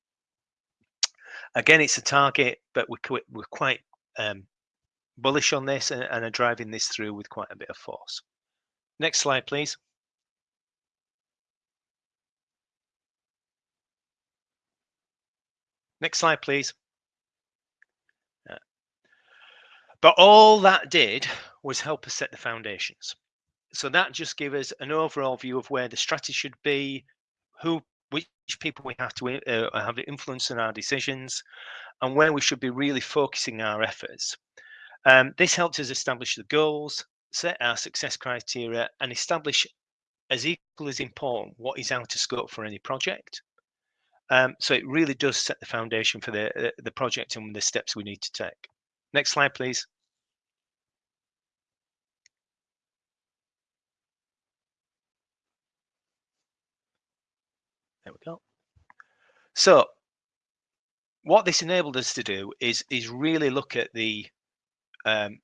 Again, it's a target, but we're, we're quite um, bullish on this and, and are driving this through with quite a bit of force. Next slide, please. Next slide, please. Uh, But all that did was help us set the foundations. So that just gave us an overall view of where the strategy should be, who, which people we have to uh, have influence in our decisions, and where we should be really focusing our efforts. Um, this helped us establish the goals, set our success criteria, and establish as equal as important what is out of scope for any project. Um, so it really does set the foundation for the uh, the project and the steps we need to take. Next slide, please. There we go. So what this enabled us to do is is really look at the um,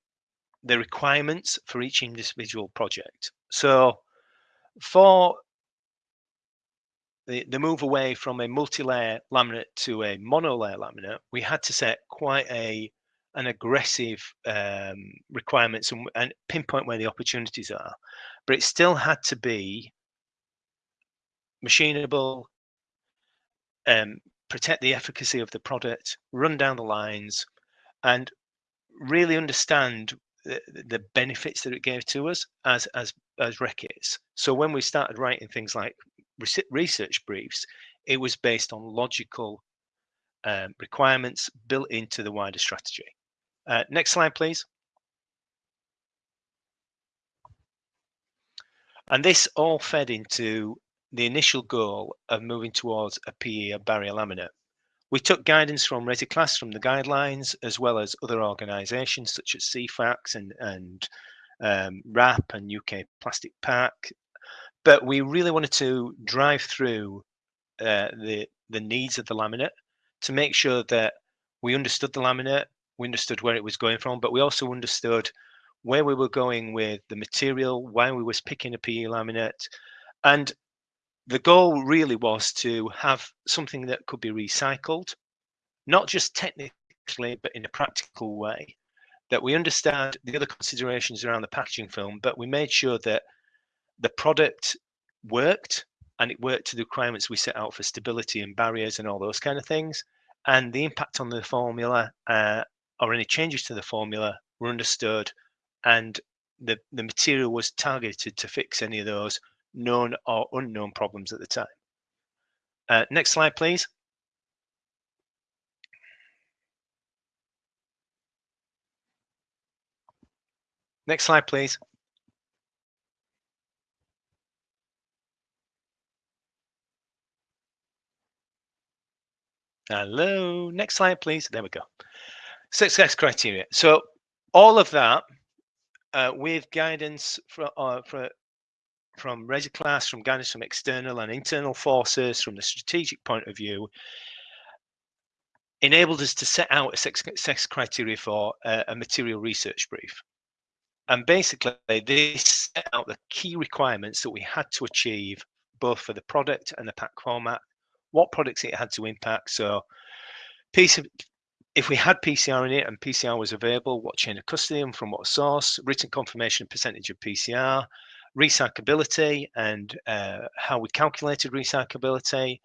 the requirements for each individual project. So for the, the move away from a multi-layer laminate to a mono-layer laminate, we had to set quite a an aggressive um, requirements and, and pinpoint where the opportunities are. But it still had to be machinable, um, protect the efficacy of the product, run down the lines, and really understand the, the benefits that it gave to us as as as Reckitt's. So when we started writing things like research briefs, it was based on logical um, requirements built into the wider strategy. Uh, next slide, please. And this all fed into the initial goal of moving towards a PE barrier laminate. We took guidance from RecyClass from the guidelines, as well as other organisations such as CEFLEX and, and um, WRAP and UK Plastic Pact. But we really wanted to drive through uh, the, the needs of the laminate to make sure that we understood the laminate, we understood where it was going from, but we also understood where we were going with the material, why we was picking a PE laminate, and the goal really was to have something that could be recycled, not just technically, but in a practical way. That we understand the other considerations around the packaging film, but we made sure that the product worked and it worked to the requirements we set out for stability and barriers and all those kind of things. And the impact on the formula uh, or any changes to the formula were understood and the, the material was targeted to fix any of those known or unknown problems at the time. Uh, next slide, please. Next slide, please. Hello, next slide, please. There we go. Success criteria. So all of that uh, with guidance from, uh, from RecyClass, from guidance from external and internal forces, from the strategic point of view, enabled us to set out a success criteria for a, a material research brief. And basically, this set out the key requirements that we had to achieve both for the product and the pack format, what products it had to impact. So, piece of, if we had PCR in it and PCR was available, what chain of custody and from what source, written confirmation percentage of PCR, recyclability and uh, how we calculated recyclability,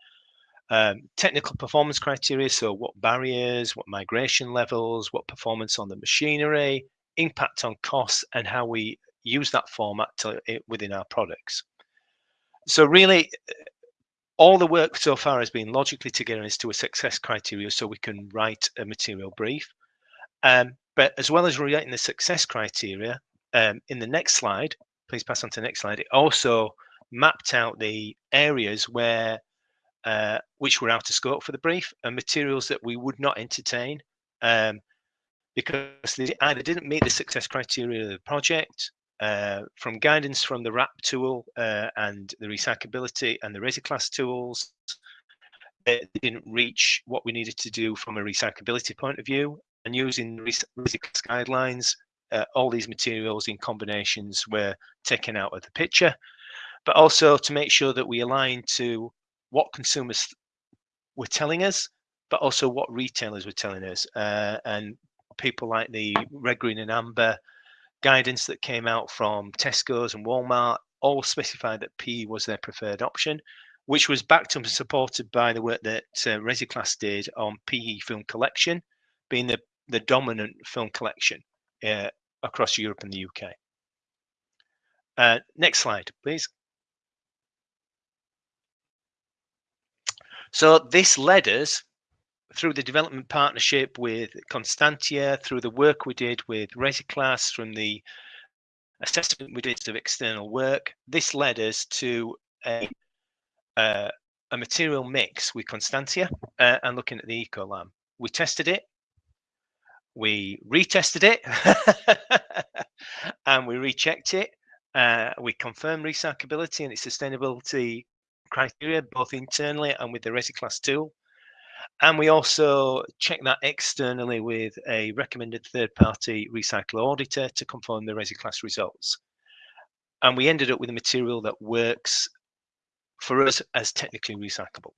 um, technical performance criteria, so what barriers, what migration levels, what performance on the machinery, impact on costs, and how we use that format to, within our products. So really, all the work so far has been logically together as to a success criteria so we can write a material brief. Um, but as well as writing the success criteria, um, in the next slide, please pass on to the next slide, it also mapped out the areas where uh, which were out of scope for the brief and materials that we would not entertain um, because they either didn't meet the success criteria of the project uh, from guidance from the WRAP tool uh, and the recyclability and the RecyClass tools they didn't reach what we needed to do from a recyclability point of view and using RecyClass guidelines uh, all these materials in combinations were taken out of the picture, but also to make sure that we align to what consumers were telling us, but also what retailers were telling us. Uh, and people like the red, green, and amber guidance that came out from Tesco's and Walmart all specified that PE was their preferred option, which was backed up and supported by the work that uh, RecyClass did on PE film collection, being the, the dominant film collection uh, across Europe and the UK. Uh, next slide, please. So this led us through the development partnership with Constantia, through the work we did with RecyClass, from the assessment we did of external work, this led us to a, uh, a material mix with Constantia uh, and looking at the Ecolam. We tested it, we retested it, and we rechecked it. Uh, we confirmed recyclability and its sustainability criteria, both internally and with the RecyClass tool. And we also check that externally with a recommended third-party recycler auditor to confirm the RecyClass results. And we ended up with a material that works for us as technically recyclable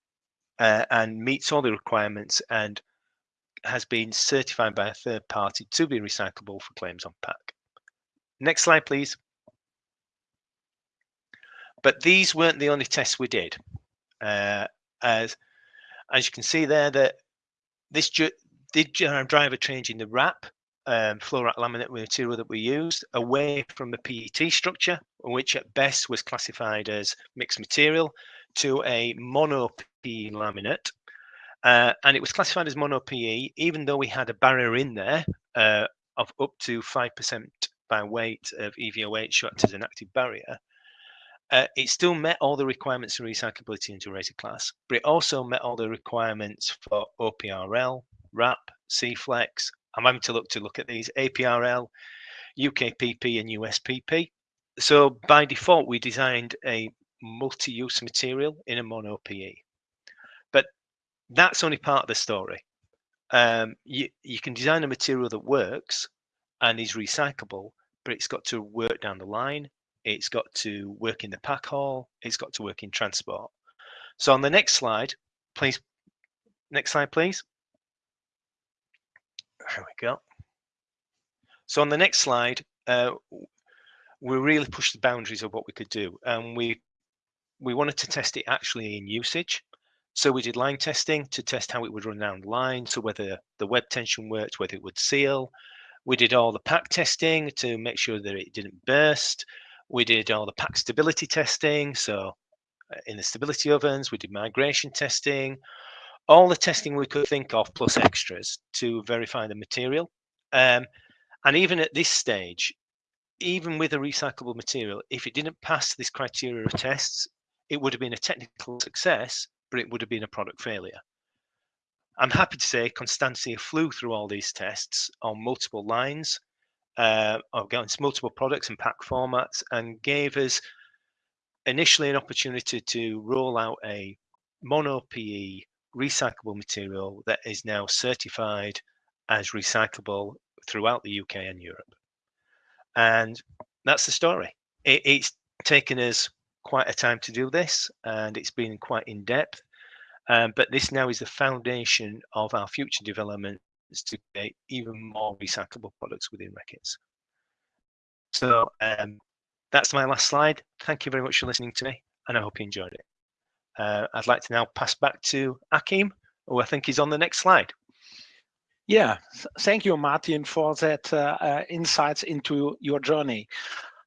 uh, and meets all the requirements and has been certified by a third party to be recyclable for claims on pack. Next slide, please. But these weren't the only tests we did. Uh, as as you can see there, that this did drive a change in the wrap, um, wrap laminate material that we used, away from the PET structure, which at best was classified as mixed material, to a mono PE laminate. Uh, and it was classified as mono PE, even though we had a barrier in there uh, of up to 5% by weight of EVOH shot as an active barrier. Uh, it still met all the requirements for recyclability into rated class, but it also met all the requirements for OPRL, WRAP, CEFLEX. I'm having to look to look at these APRL, UKPP, and USPP. So by default, we designed a multi-use material in a mono PE. But that's only part of the story. Um, you, you can design a material that works and is recyclable, but it's got to work down the line it's got to work in the pack hall, it's got to work in transport. So on the next slide, please, next slide, please. There we go. So on the next slide, uh, we really pushed the boundaries of what we could do, and we we wanted to test it actually in usage. So we did line testing to test how it would run down the line, so whether the web tension worked, whether it would seal. We did all the pack testing to make sure that it didn't burst. We did all the pack stability testing. So uh, in the stability ovens, we did migration testing, all the testing we could think of plus extras to verify the material. Um, and even at this stage, even with a recyclable material, if it didn't pass this criteria of tests, it would have been a technical success, but it would have been a product failure. I'm happy to say Constantia flew through all these tests on multiple lines uh, against multiple products and pack formats and gave us initially an opportunity to roll out a mono PE recyclable material that is now certified as recyclable throughout the UK and Europe. And that's the story. It, it's taken us quite a time to do this and it's been quite in depth. Um, but this now is the foundation of our future development to create even more recyclable products within Reckitt's. So um, that's my last slide. Thank you very much for listening to me, and I hope you enjoyed it. Uh, I'd like to now pass back to Achim, who I think is on the next slide. Yeah, thank you, Martin, for that uh, uh, insights into your journey.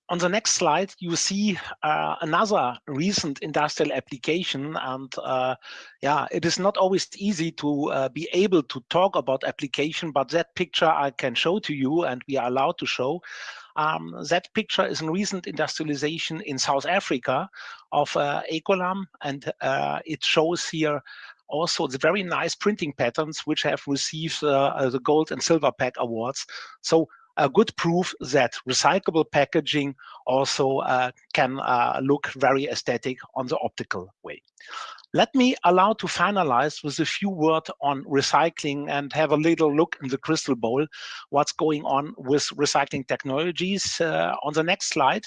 On the next slide, you see uh, another recent industrial application. And uh, yeah, it is not always easy to uh, be able to talk about application, but that picture I can show to you and we are allowed to show. Um, that picture is a recent industrialization in South Africa of uh, Ecolam, and uh, it shows here also the very nice printing patterns which have received uh, the gold and silver pack awards. So a good proof that recyclable packaging also uh, can uh, look very aesthetic on the optical way. Let me allow to finalize with a few words on recycling and have a little look in the crystal bowl, what's going on with recycling technologies. Uh, on the next slide,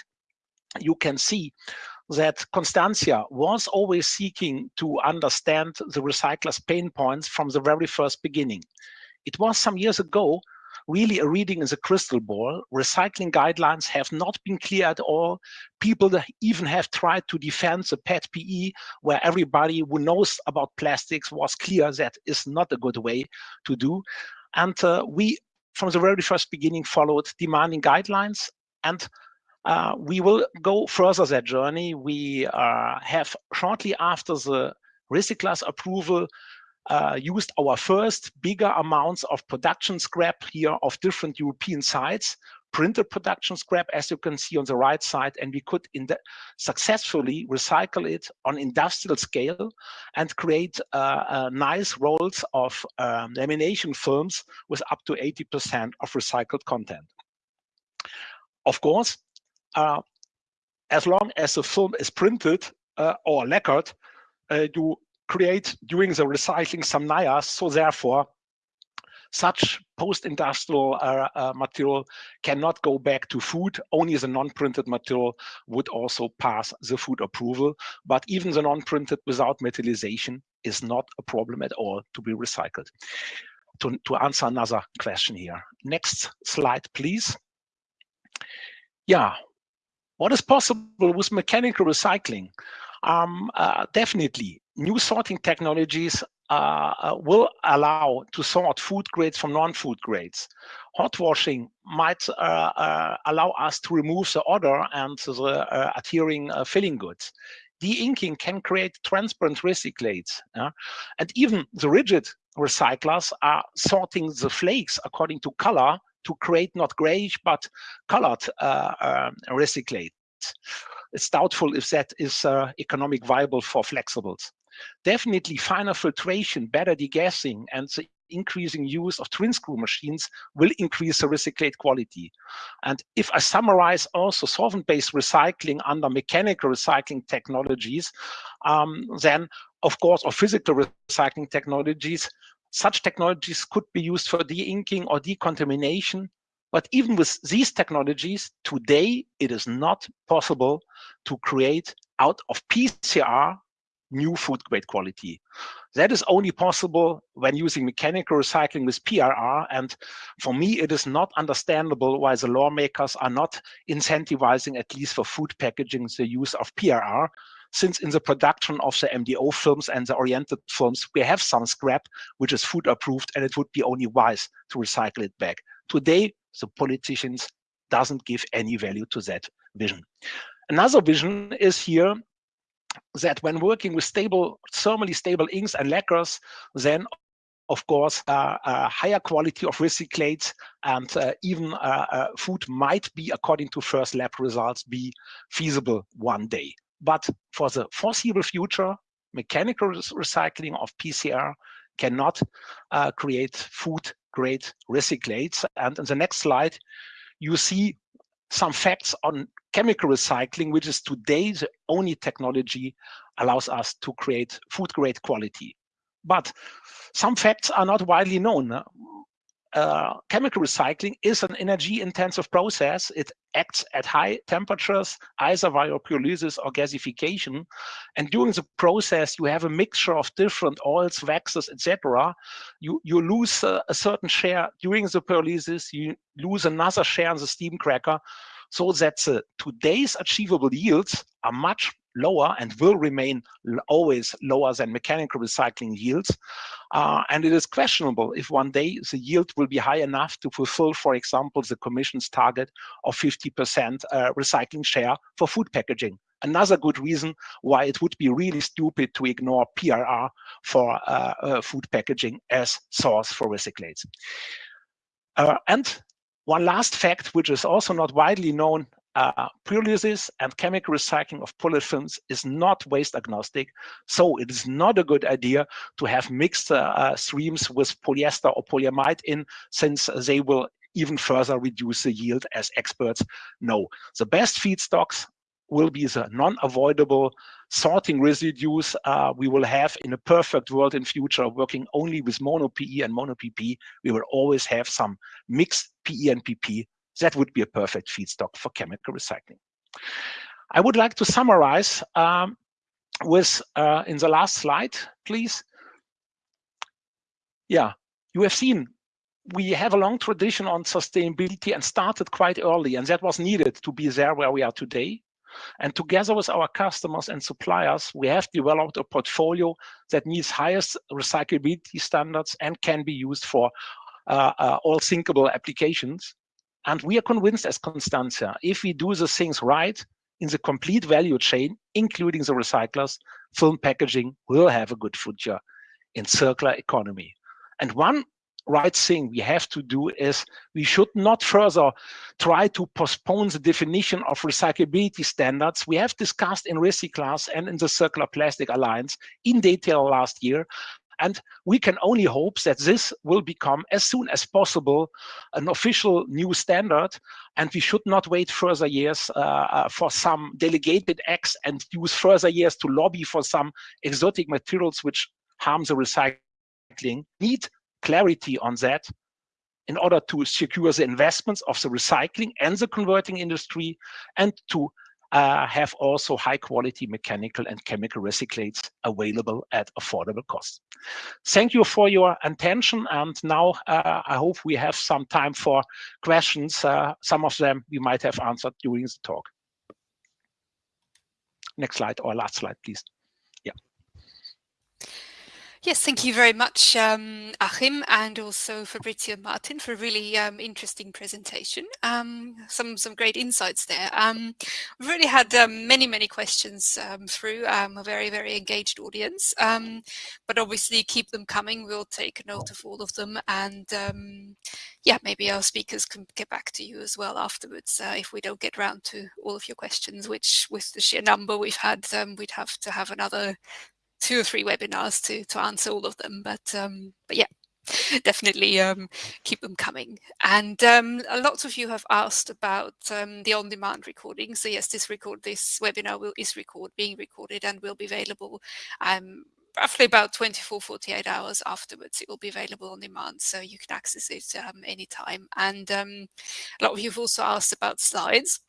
you can see that Constantia was always seeking to understand the recyclers' pain points from the very first beginning. It was some years ago really a reading is a crystal ball. Recycling guidelines have not been clear at all. People even have tried to defend the PET PE, where everybody who knows about plastics was clear that is not a good way to do. And uh, we from the very first beginning followed demanding guidelines and uh, we will go further that journey. We uh, have shortly after the Recyclers approval uh, used our first bigger amounts of production scrap here of different European sites, printed production scrap, as you can see on the right side, and we could successfully recycle it on industrial scale and create uh, uh, nice rolls of um, lamination films with up to 80% of recycled content. Of course, uh, as long as the film is printed uh, or lacquered, you create during the recycling some NIAS. So therefore, such post-industrial uh, uh, material cannot go back to food. Only the non-printed material would also pass the food approval. But even the non-printed without metallization is not a problem at all to be recycled. To, to answer another question here. Next slide, please. Yeah, what is possible with mechanical recycling? Um, uh, definitely, new sorting technologies uh, uh, will allow to sort food grades from non-food grades. Hot washing might uh, uh allow us to remove the odor and the uh, adhering filling goods. De-inking can create transparent recyclates. And even the rigid recyclers are sorting the flakes according to color to create not grayish but colored uh, uh, recyclate. It's doubtful if that is uh, economic viable for flexibles. Definitely finer filtration, better degassing, and the increasing use of twin screw machines will increase the recyclate quality. And if I summarize also solvent-based recycling under mechanical recycling technologies, um, then of course, or physical recycling technologies, such technologies could be used for de-inking or decontamination. But even with these technologies, today it is not possible to create out of PCR new food grade quality. That is only possible when using mechanical recycling with PRR. And for me, it is not understandable why the lawmakers are not incentivizing, at least for food packaging, the use of PRR since in the production of the MDO films and the oriented films, we have some scrap which is food approved and it would be only wise to recycle it back. Today, the politicians doesn't give any value to that vision. Another vision is here that when working with stable, thermally stable inks and lacquers, then of course, uh, uh, higher quality of recyclates and uh, even uh, uh, food might be, according to first lab results, be feasible one day. But for the foreseeable future, mechanical recycling of PCR cannot create food grade recyclates. And in the next slide, you see some facts on chemical recycling, which is today the only technology allows us to create food grade quality. But some facts are not widely known uh, chemical recycling is an energy intensive process. It acts at high temperatures, either via pyrolysis or gasification. And during the process, you have a mixture of different oils, waxes, etc. You, you lose uh, a certain share during the pyrolysis, you lose another share in the steam cracker, so that the today's achievable yields are much lower and will remain always lower than mechanical recycling yields. Uh, and it is questionable if one day the yield will be high enough to fulfill, for example, the Commission's target of 50% uh, recycling share for food packaging. Another good reason why it would be really stupid to ignore PRR for uh, uh, food packaging as source for recyclates. Uh, and one last fact, which is also not widely known uh, pyrolysis and chemical recycling of polyfilms is not waste agnostic. So it is not a good idea to have mixed uh, uh, streams with polyester or polyamide in, since they will even further reduce the yield as experts know. The best feedstocks will be the non-avoidable sorting residues uh, we will have in a perfect world in future working only with mono PE and mono PP. We will always have some mixed PE and PP that would be a perfect feedstock for chemical recycling. I would like to summarize um, with, uh, in the last slide, please. Yeah, you have seen we have a long tradition on sustainability and started quite early, and that was needed to be there where we are today. And together with our customers and suppliers, we have developed a portfolio that meets highest recyclability standards and can be used for uh, uh, all thinkable applications. And we are convinced as Constantia, if we do the things right in the complete value chain, including the recyclers, film packaging will have a good future in circular economy. And one right thing we have to do is we should not further try to postpone the definition of recyclability standards we have discussed in RecyClass and in the Circular Plastic Alliance in detail last year. And we can only hope that this will become as soon as possible an official new standard. And we should not wait further years uh, uh, for some delegated acts and use further years to lobby for some exotic materials which harm the recycling. Need clarity on that in order to secure the investments of the recycling and the converting industry and to uh, have also high quality mechanical and chemical recyclates available at affordable costs. Thank you for your attention. And now uh, I hope we have some time for questions. Uh, some of them we might have answered during the talk. Next slide or last slide, please. Yes, thank you very much, um, Achim, and also Fabrizio Martin for a really um, interesting presentation. Um, some some great insights there. Um, we've really had um, many many questions um, through. a very very engaged audience, but obviously keep them coming. We'll take note of all of them, and yeah, maybe our speakers can get back to you as well afterwards uh, if we don't get round to all of your questions. Which, with the sheer number we've had, we'd have to have another two or three webinars to to answer all of them. But um, but yeah, definitely um, keep them coming. And um, lot of you have asked about um, the on-demand recording. So yes, this record this webinar will is record being recorded and will be available um, roughly about 24 48 hours afterwards it will be available on demand so you can access it um, anytime and um, a lot of you have also asked about slides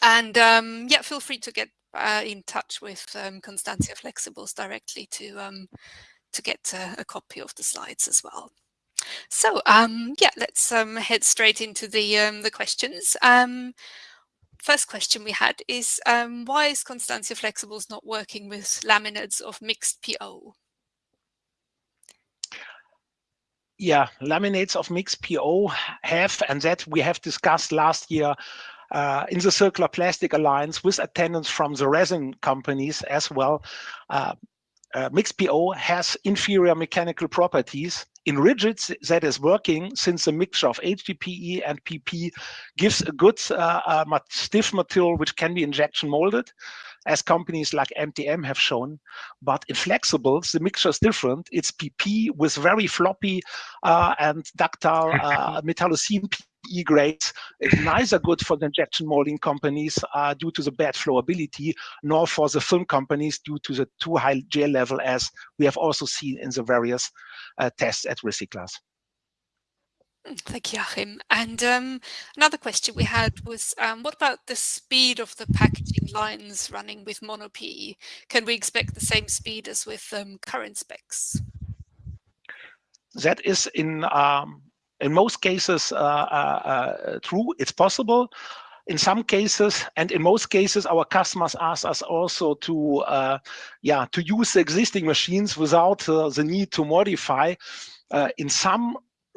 and um, yeah feel free to get uh, in touch with um, Constantia Flexibles directly to um, to get uh, a copy of the slides as well. So um, yeah, let's um, head straight into the um, the questions. First question we had is why is Constantia Flexibles not working with laminates of mixed PO? Yeah, laminates of mixed PO have, and that we have discussed last year, uh, in the Circular Plastic Alliance with attendance from the resin companies as well. Uh, uh, mixed PO has inferior mechanical properties. In rigids, that is working since the mixture of HDPE and PP gives a good uh, uh, stiff material which can be injection molded as companies like MTM have shown. But in flexibles, the mixture is different. It's PP with very floppy uh, and ductile uh, metallocene PE grades. It's neither good for the injection molding companies uh, due to the bad flowability, nor for the film companies due to the too high gel level, as we have also seen in the various uh, tests at RecyClass. Mm, thank you, Achim. And um, another question we had was, um, what about the speed of the packaging lines running with mono PE? Can we expect the same speed as with um, current specs? That is in um, in most cases uh, uh, uh, true. It's possible. In some cases, and in most cases, our customers ask us also to, uh, yeah, to use the existing machines without uh, the need to modify. Uh, in some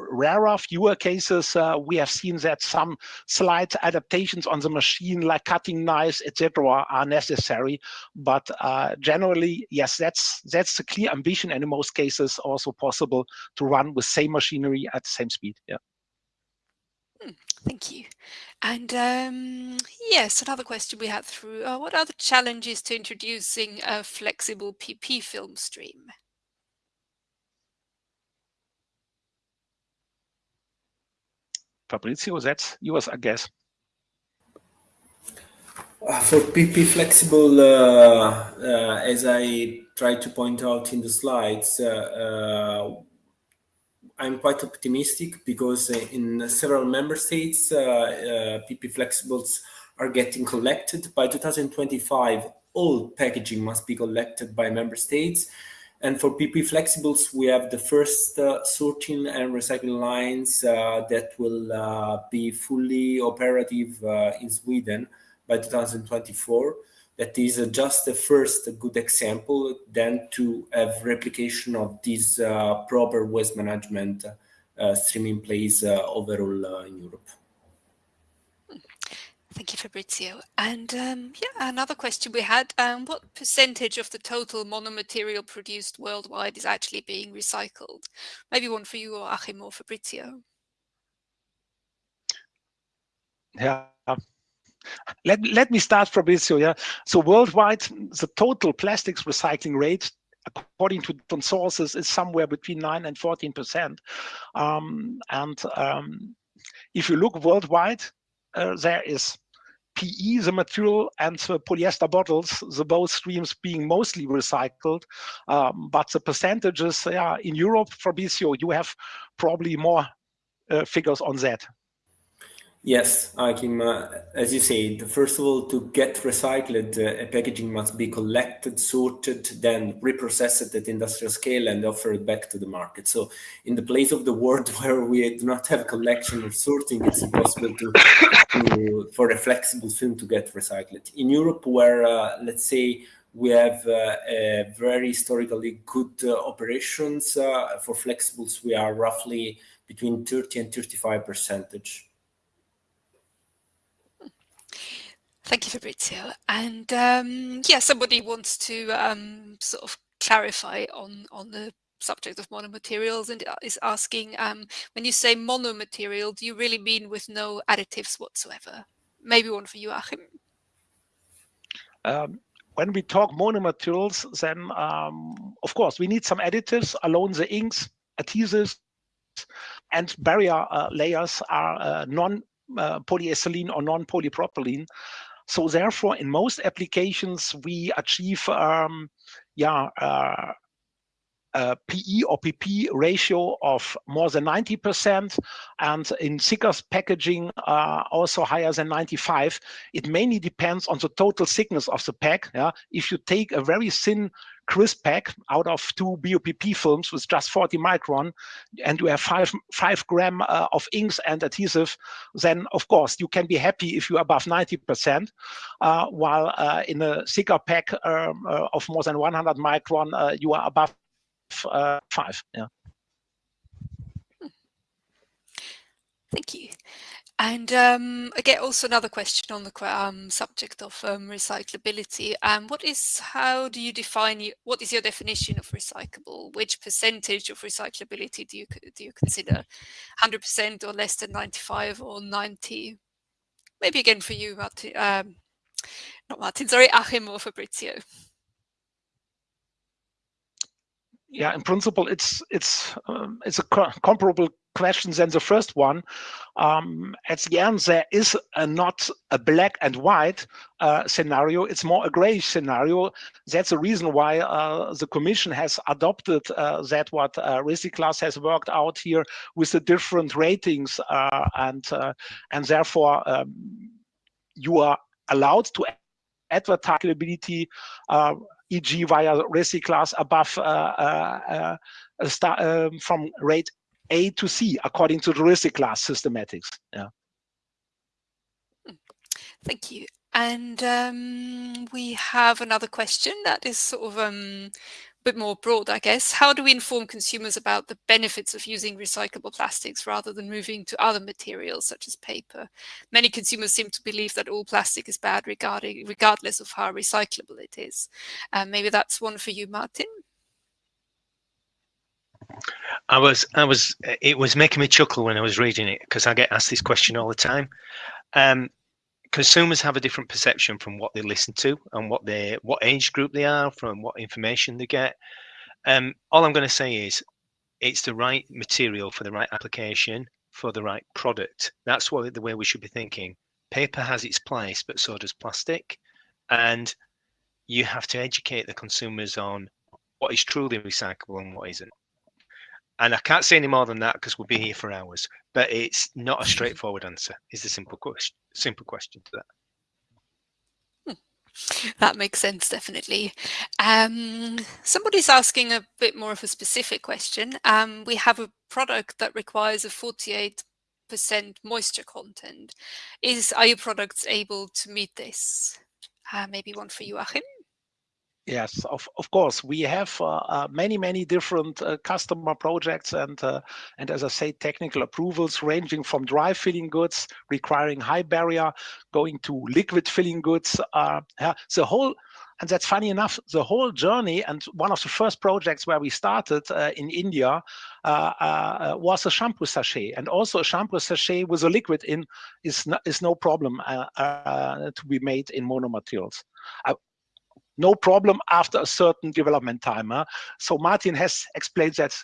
rarer, fewer cases, uh, we have seen that some slight adaptations on the machine, like cutting knives, etc., are necessary. But uh, generally, yes, that's that's the clear ambition, and in most cases, also possible to run with same machinery at the same speed. Yeah. Hmm, thank you. And um, yes, another question we had through, uh, what are the challenges to introducing a flexible PP film stream? Fabrizio, that's yours, I guess. Uh, for PP flexible, uh, uh, as I tried to point out in the slides, uh, uh, I'm quite optimistic because in several member states, PP uh, flexibles are getting collected. By 2025, all packaging must be collected by member states. And for PP Flexibles, we have the first uh, sorting and recycling lines uh, that will uh, be fully operative uh, in Sweden by 2024. That is uh, just the first good example, then to have replication of this uh, proper waste management streaming plays overall in Europe. Thank you, Fabrizio. And um, yeah, another question we had, um, what percentage of the total monomaterial produced worldwide is actually being recycled? Maybe one for you or Achim or Fabrizio. Yeah. Let, let me start, Fabrizio. Yeah. So worldwide, the total plastics recycling rate according to different sources, is somewhere between 9 and 14 percent. Um, and um, if you look worldwide, uh, there is PE, the material, and the polyester bottles, the both streams being mostly recycled. Um, but the percentages yeah, in Europe, Fabrizio, you have probably more uh, figures on that. Yes, Achim, uh, as you said, first of all, to get recycled, uh, packaging must be collected, sorted, then reprocessed at industrial scale and offered back to the market. So in the place of the world where we do not have collection or sorting, it's impossible to, to for a flexible film to get recycled. In Europe, where, uh, let's say, we have uh, very historically good uh, operations uh, for flexibles, we are roughly between 30 and 35 percentage. Thank you, Fabrizio. And um, yeah, somebody wants to um, sort of clarify on, on the subject of monomaterials and is asking, um, when you say monomaterial, do you really mean with no additives whatsoever? Maybe one for you, Achim. Um, when we talk monomaterials, then um, of course we need some additives along the inks, adhesives, and barrier uh, layers are uh, non uh, polyethylene or non-polypropylene. So therefore, in most applications, we achieve um, yeah, uh, a PE or PP ratio of more than 90%, and in thicker packaging, uh, also higher than 95. It mainly depends on the total thickness of the pack. Yeah? If you take a very thin crisp pack out of two BOPP films with just 40 micron, and you have five five gram uh, of inks and adhesive, then of course you can be happy if you're above 90%. Uh, while uh, in a thicker pack um, uh, of more than 100 micron, uh, you are above uh, five. Yeah. Thank you. And um, get also another question on the um, subject of um, recyclability. Um, what is, how do you define, what is your definition of recyclable? Which percentage of recyclability do you do you consider? 100% or less than 95 or 90? Maybe again for you, Martin, um, not Martin, sorry, Achim or Fabrizio. yeah, in principle, it's it's um, it's a comparable question than the first one. Um, at the end, there is a, not a black and white uh, scenario; it's more a gray scenario. That's the reason why uh, the Commission has adopted uh, that what uh, RecyClass has worked out here with the different ratings, uh, and uh, and therefore um, you are allowed to advertise ability uh, e.g. via above uh, uh, star, um, from rate A to C according to the class systematics. Yeah. Thank you. And um, we have another question that is sort of um, a bit more broad, I guess. How do we inform consumers about the benefits of using recyclable plastics rather than moving to other materials such as paper? Many consumers seem to believe that all plastic is bad regarding, regardless of how recyclable it is. Um, maybe that's one for you, Martin. I was, I was, it was making me chuckle when I was reading it because I get asked this question all the time. Um, consumers have a different perception from what they listen to and what they what age group they are from what information they get. Um, all i'm going to say is it's the right material for the right application for the right product. That's what the way we should be thinking. Paper has its place but so does plastic. And you have to educate the consumers on what is truly recyclable and what isn't and I can't say any more than that because we'll be here for hours. But it's not a straightforward answer. Is the simple question. Simple question to that. Hmm. That makes sense, definitely. Um, somebody's asking a bit more of a specific question. Um, we have a product that requires a 48% moisture content. Is Are your products able to meet this? Uh, maybe one for you, Achim? Yes, of, of course. We have uh, uh, many, many different uh, customer projects and, uh, and as I say, technical approvals ranging from dry filling goods requiring high barrier, going to liquid filling goods. Uh, yeah, the whole, and that's funny enough, the whole journey and one of the first projects where we started uh, in India was a shampoo sachet. And also a shampoo sachet with a liquid in is no, is no problem to be made in mono monomaterials no problem after a certain development time. Huh? So Martin has explained that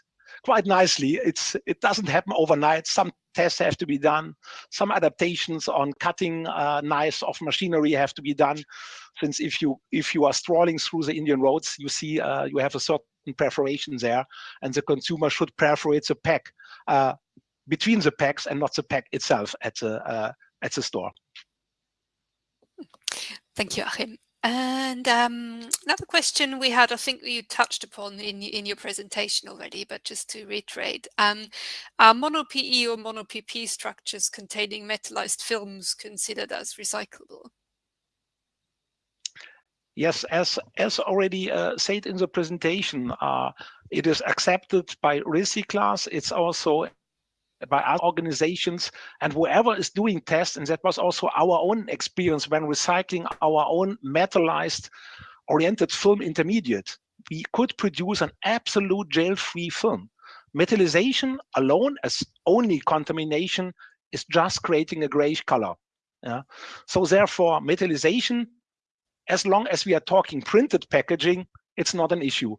quite nicely. It's It doesn't happen overnight. Some tests have to be done. Some adaptations on cutting uh, knives of machinery have to be done. Since if you if you are strolling through the Indian roads, you see uh, you have a certain perforation there, and the consumer should perforate the pack uh, between the packs and not the pack itself at the uh, at the store. Thank you, Achim. And um, another question we had, I think you touched upon in, in your presentation already, but just to reiterate, um, are mono-PE or mono-PP structures containing metallized films considered as recyclable? Yes, as as already uh, said in the presentation, uh, it is accepted by RecyClass. It's also by other organizations and whoever is doing tests, and that was also our own experience when recycling our own metallized oriented film intermediate, we could produce an absolute gel-free film. Metallization alone as only contamination is just creating a grayish color. Yeah. So therefore, metallization, as long as we are talking printed packaging, it's not an issue.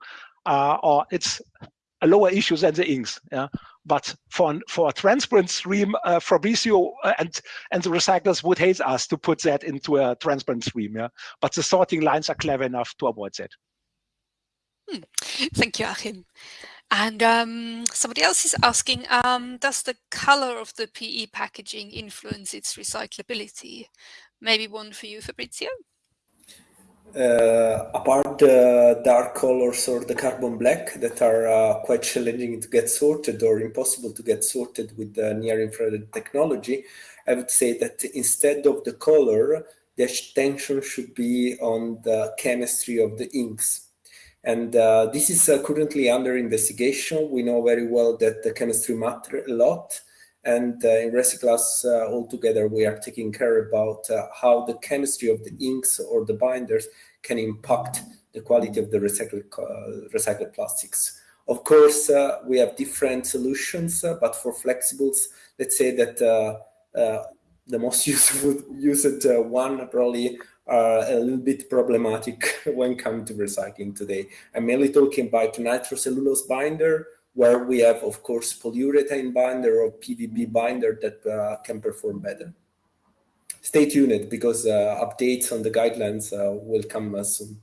Uh, or it's lower issue than the inks. Yeah. But for for a transparent stream, uh, Fabrizio uh, and and the recyclers would hate us to put that into a transparent stream. Yeah. But the sorting lines are clever enough to avoid that. Hmm. Thank you, Achim. And um, somebody else is asking, um, does the color of the PE packaging influence its recyclability? Maybe one for you, Fabrizio? Uh, apart the dark colors or the carbon black that are uh, quite challenging to get sorted or impossible to get sorted with the near infrared technology, I would say that instead of the color, the attention should be on the chemistry of the inks. And uh, this is uh, currently under investigation. We know very well that the chemistry matter a lot. And uh, in RecyClass uh, altogether, we are taking care about uh, how the chemistry of the inks or the binders can impact the quality of the recycled, recycled plastics. Of course, uh, we have different solutions, uh, but for flexibles, let's say that uh, the most useful used one probably are a little bit problematic when coming to recycling today. I'm mainly talking about nitrocellulose binder, where we have, of course, polyurethane binder or PVB binder that uh, can perform better. Stay tuned because uh, updates on the guidelines uh, will come uh, soon.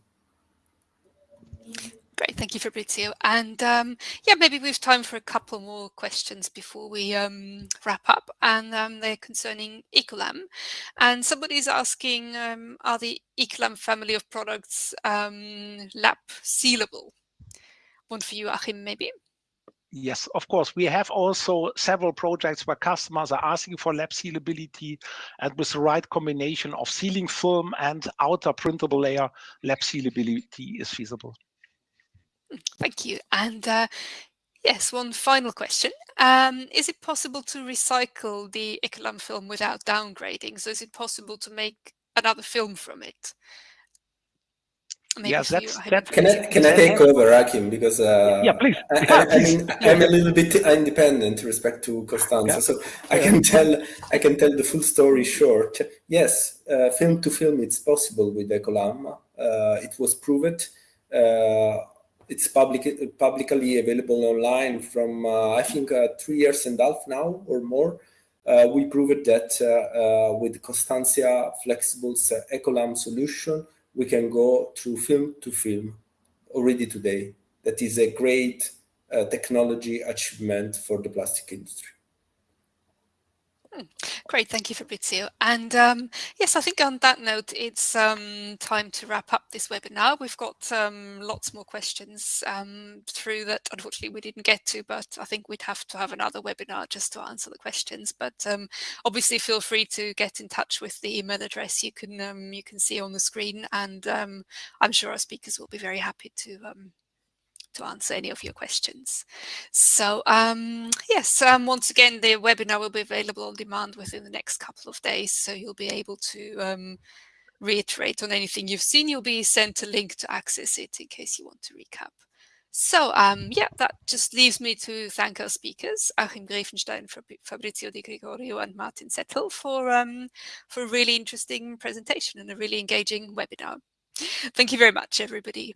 Great, thank you, Fabrizio. And um, yeah, maybe we have time for a couple more questions before we um, wrap up. And um, they're concerning Ecolam. And somebody's asking, um, are the Ecolam family of products um, lap sealable? One for you, Achim, maybe? Yes, of course. We have also several projects where customers are asking for lap sealability and with the right combination of sealing film and outer printable layer, lap sealability is feasible. Thank you. And uh, yes, one final question. Um, is it possible to recycle the Ecolam film without downgrading? So is it possible to make another film from it? Maybe yes, that's, that's can I can I take over, Achim? Because uh, yeah, please. I, I, I mean, I'm a little bit independent respect to Constantia, yeah. so I can tell I can tell the full story short. Yes, uh, film to film, it's possible with Ecolam. Uh, it was proved. Uh, it's public publicly available online from uh, I think uh, three years and a half now or more. we proved that with Constantia Flexibles Ecolam solution we can go through film to film already today. That is a great uh, technology achievement for the plastic industry. Great, thank you, Fabrizio. And um, yes, I think on that note, it's um, time to wrap up this webinar. We've got um, lots more questions um, through that unfortunately we didn't get to, but I think we'd have to have another webinar just to answer the questions. But um, obviously feel free to get in touch with the email address you can um, you can see on the screen and I'm sure our speakers will be very happy to to answer any of your questions. So um, yes, um, once again, the webinar will be available on demand within the next couple of days. So you'll be able to um, reiterate on anything you've seen. You'll be sent a link to access it in case you want to recap. So um, yeah, that just leaves me to thank our speakers, Achim Grefenstein, Fabrizio Di Gregorio and Martin Zettel for, um, for a really interesting presentation and a really engaging webinar. Thank you very much, everybody.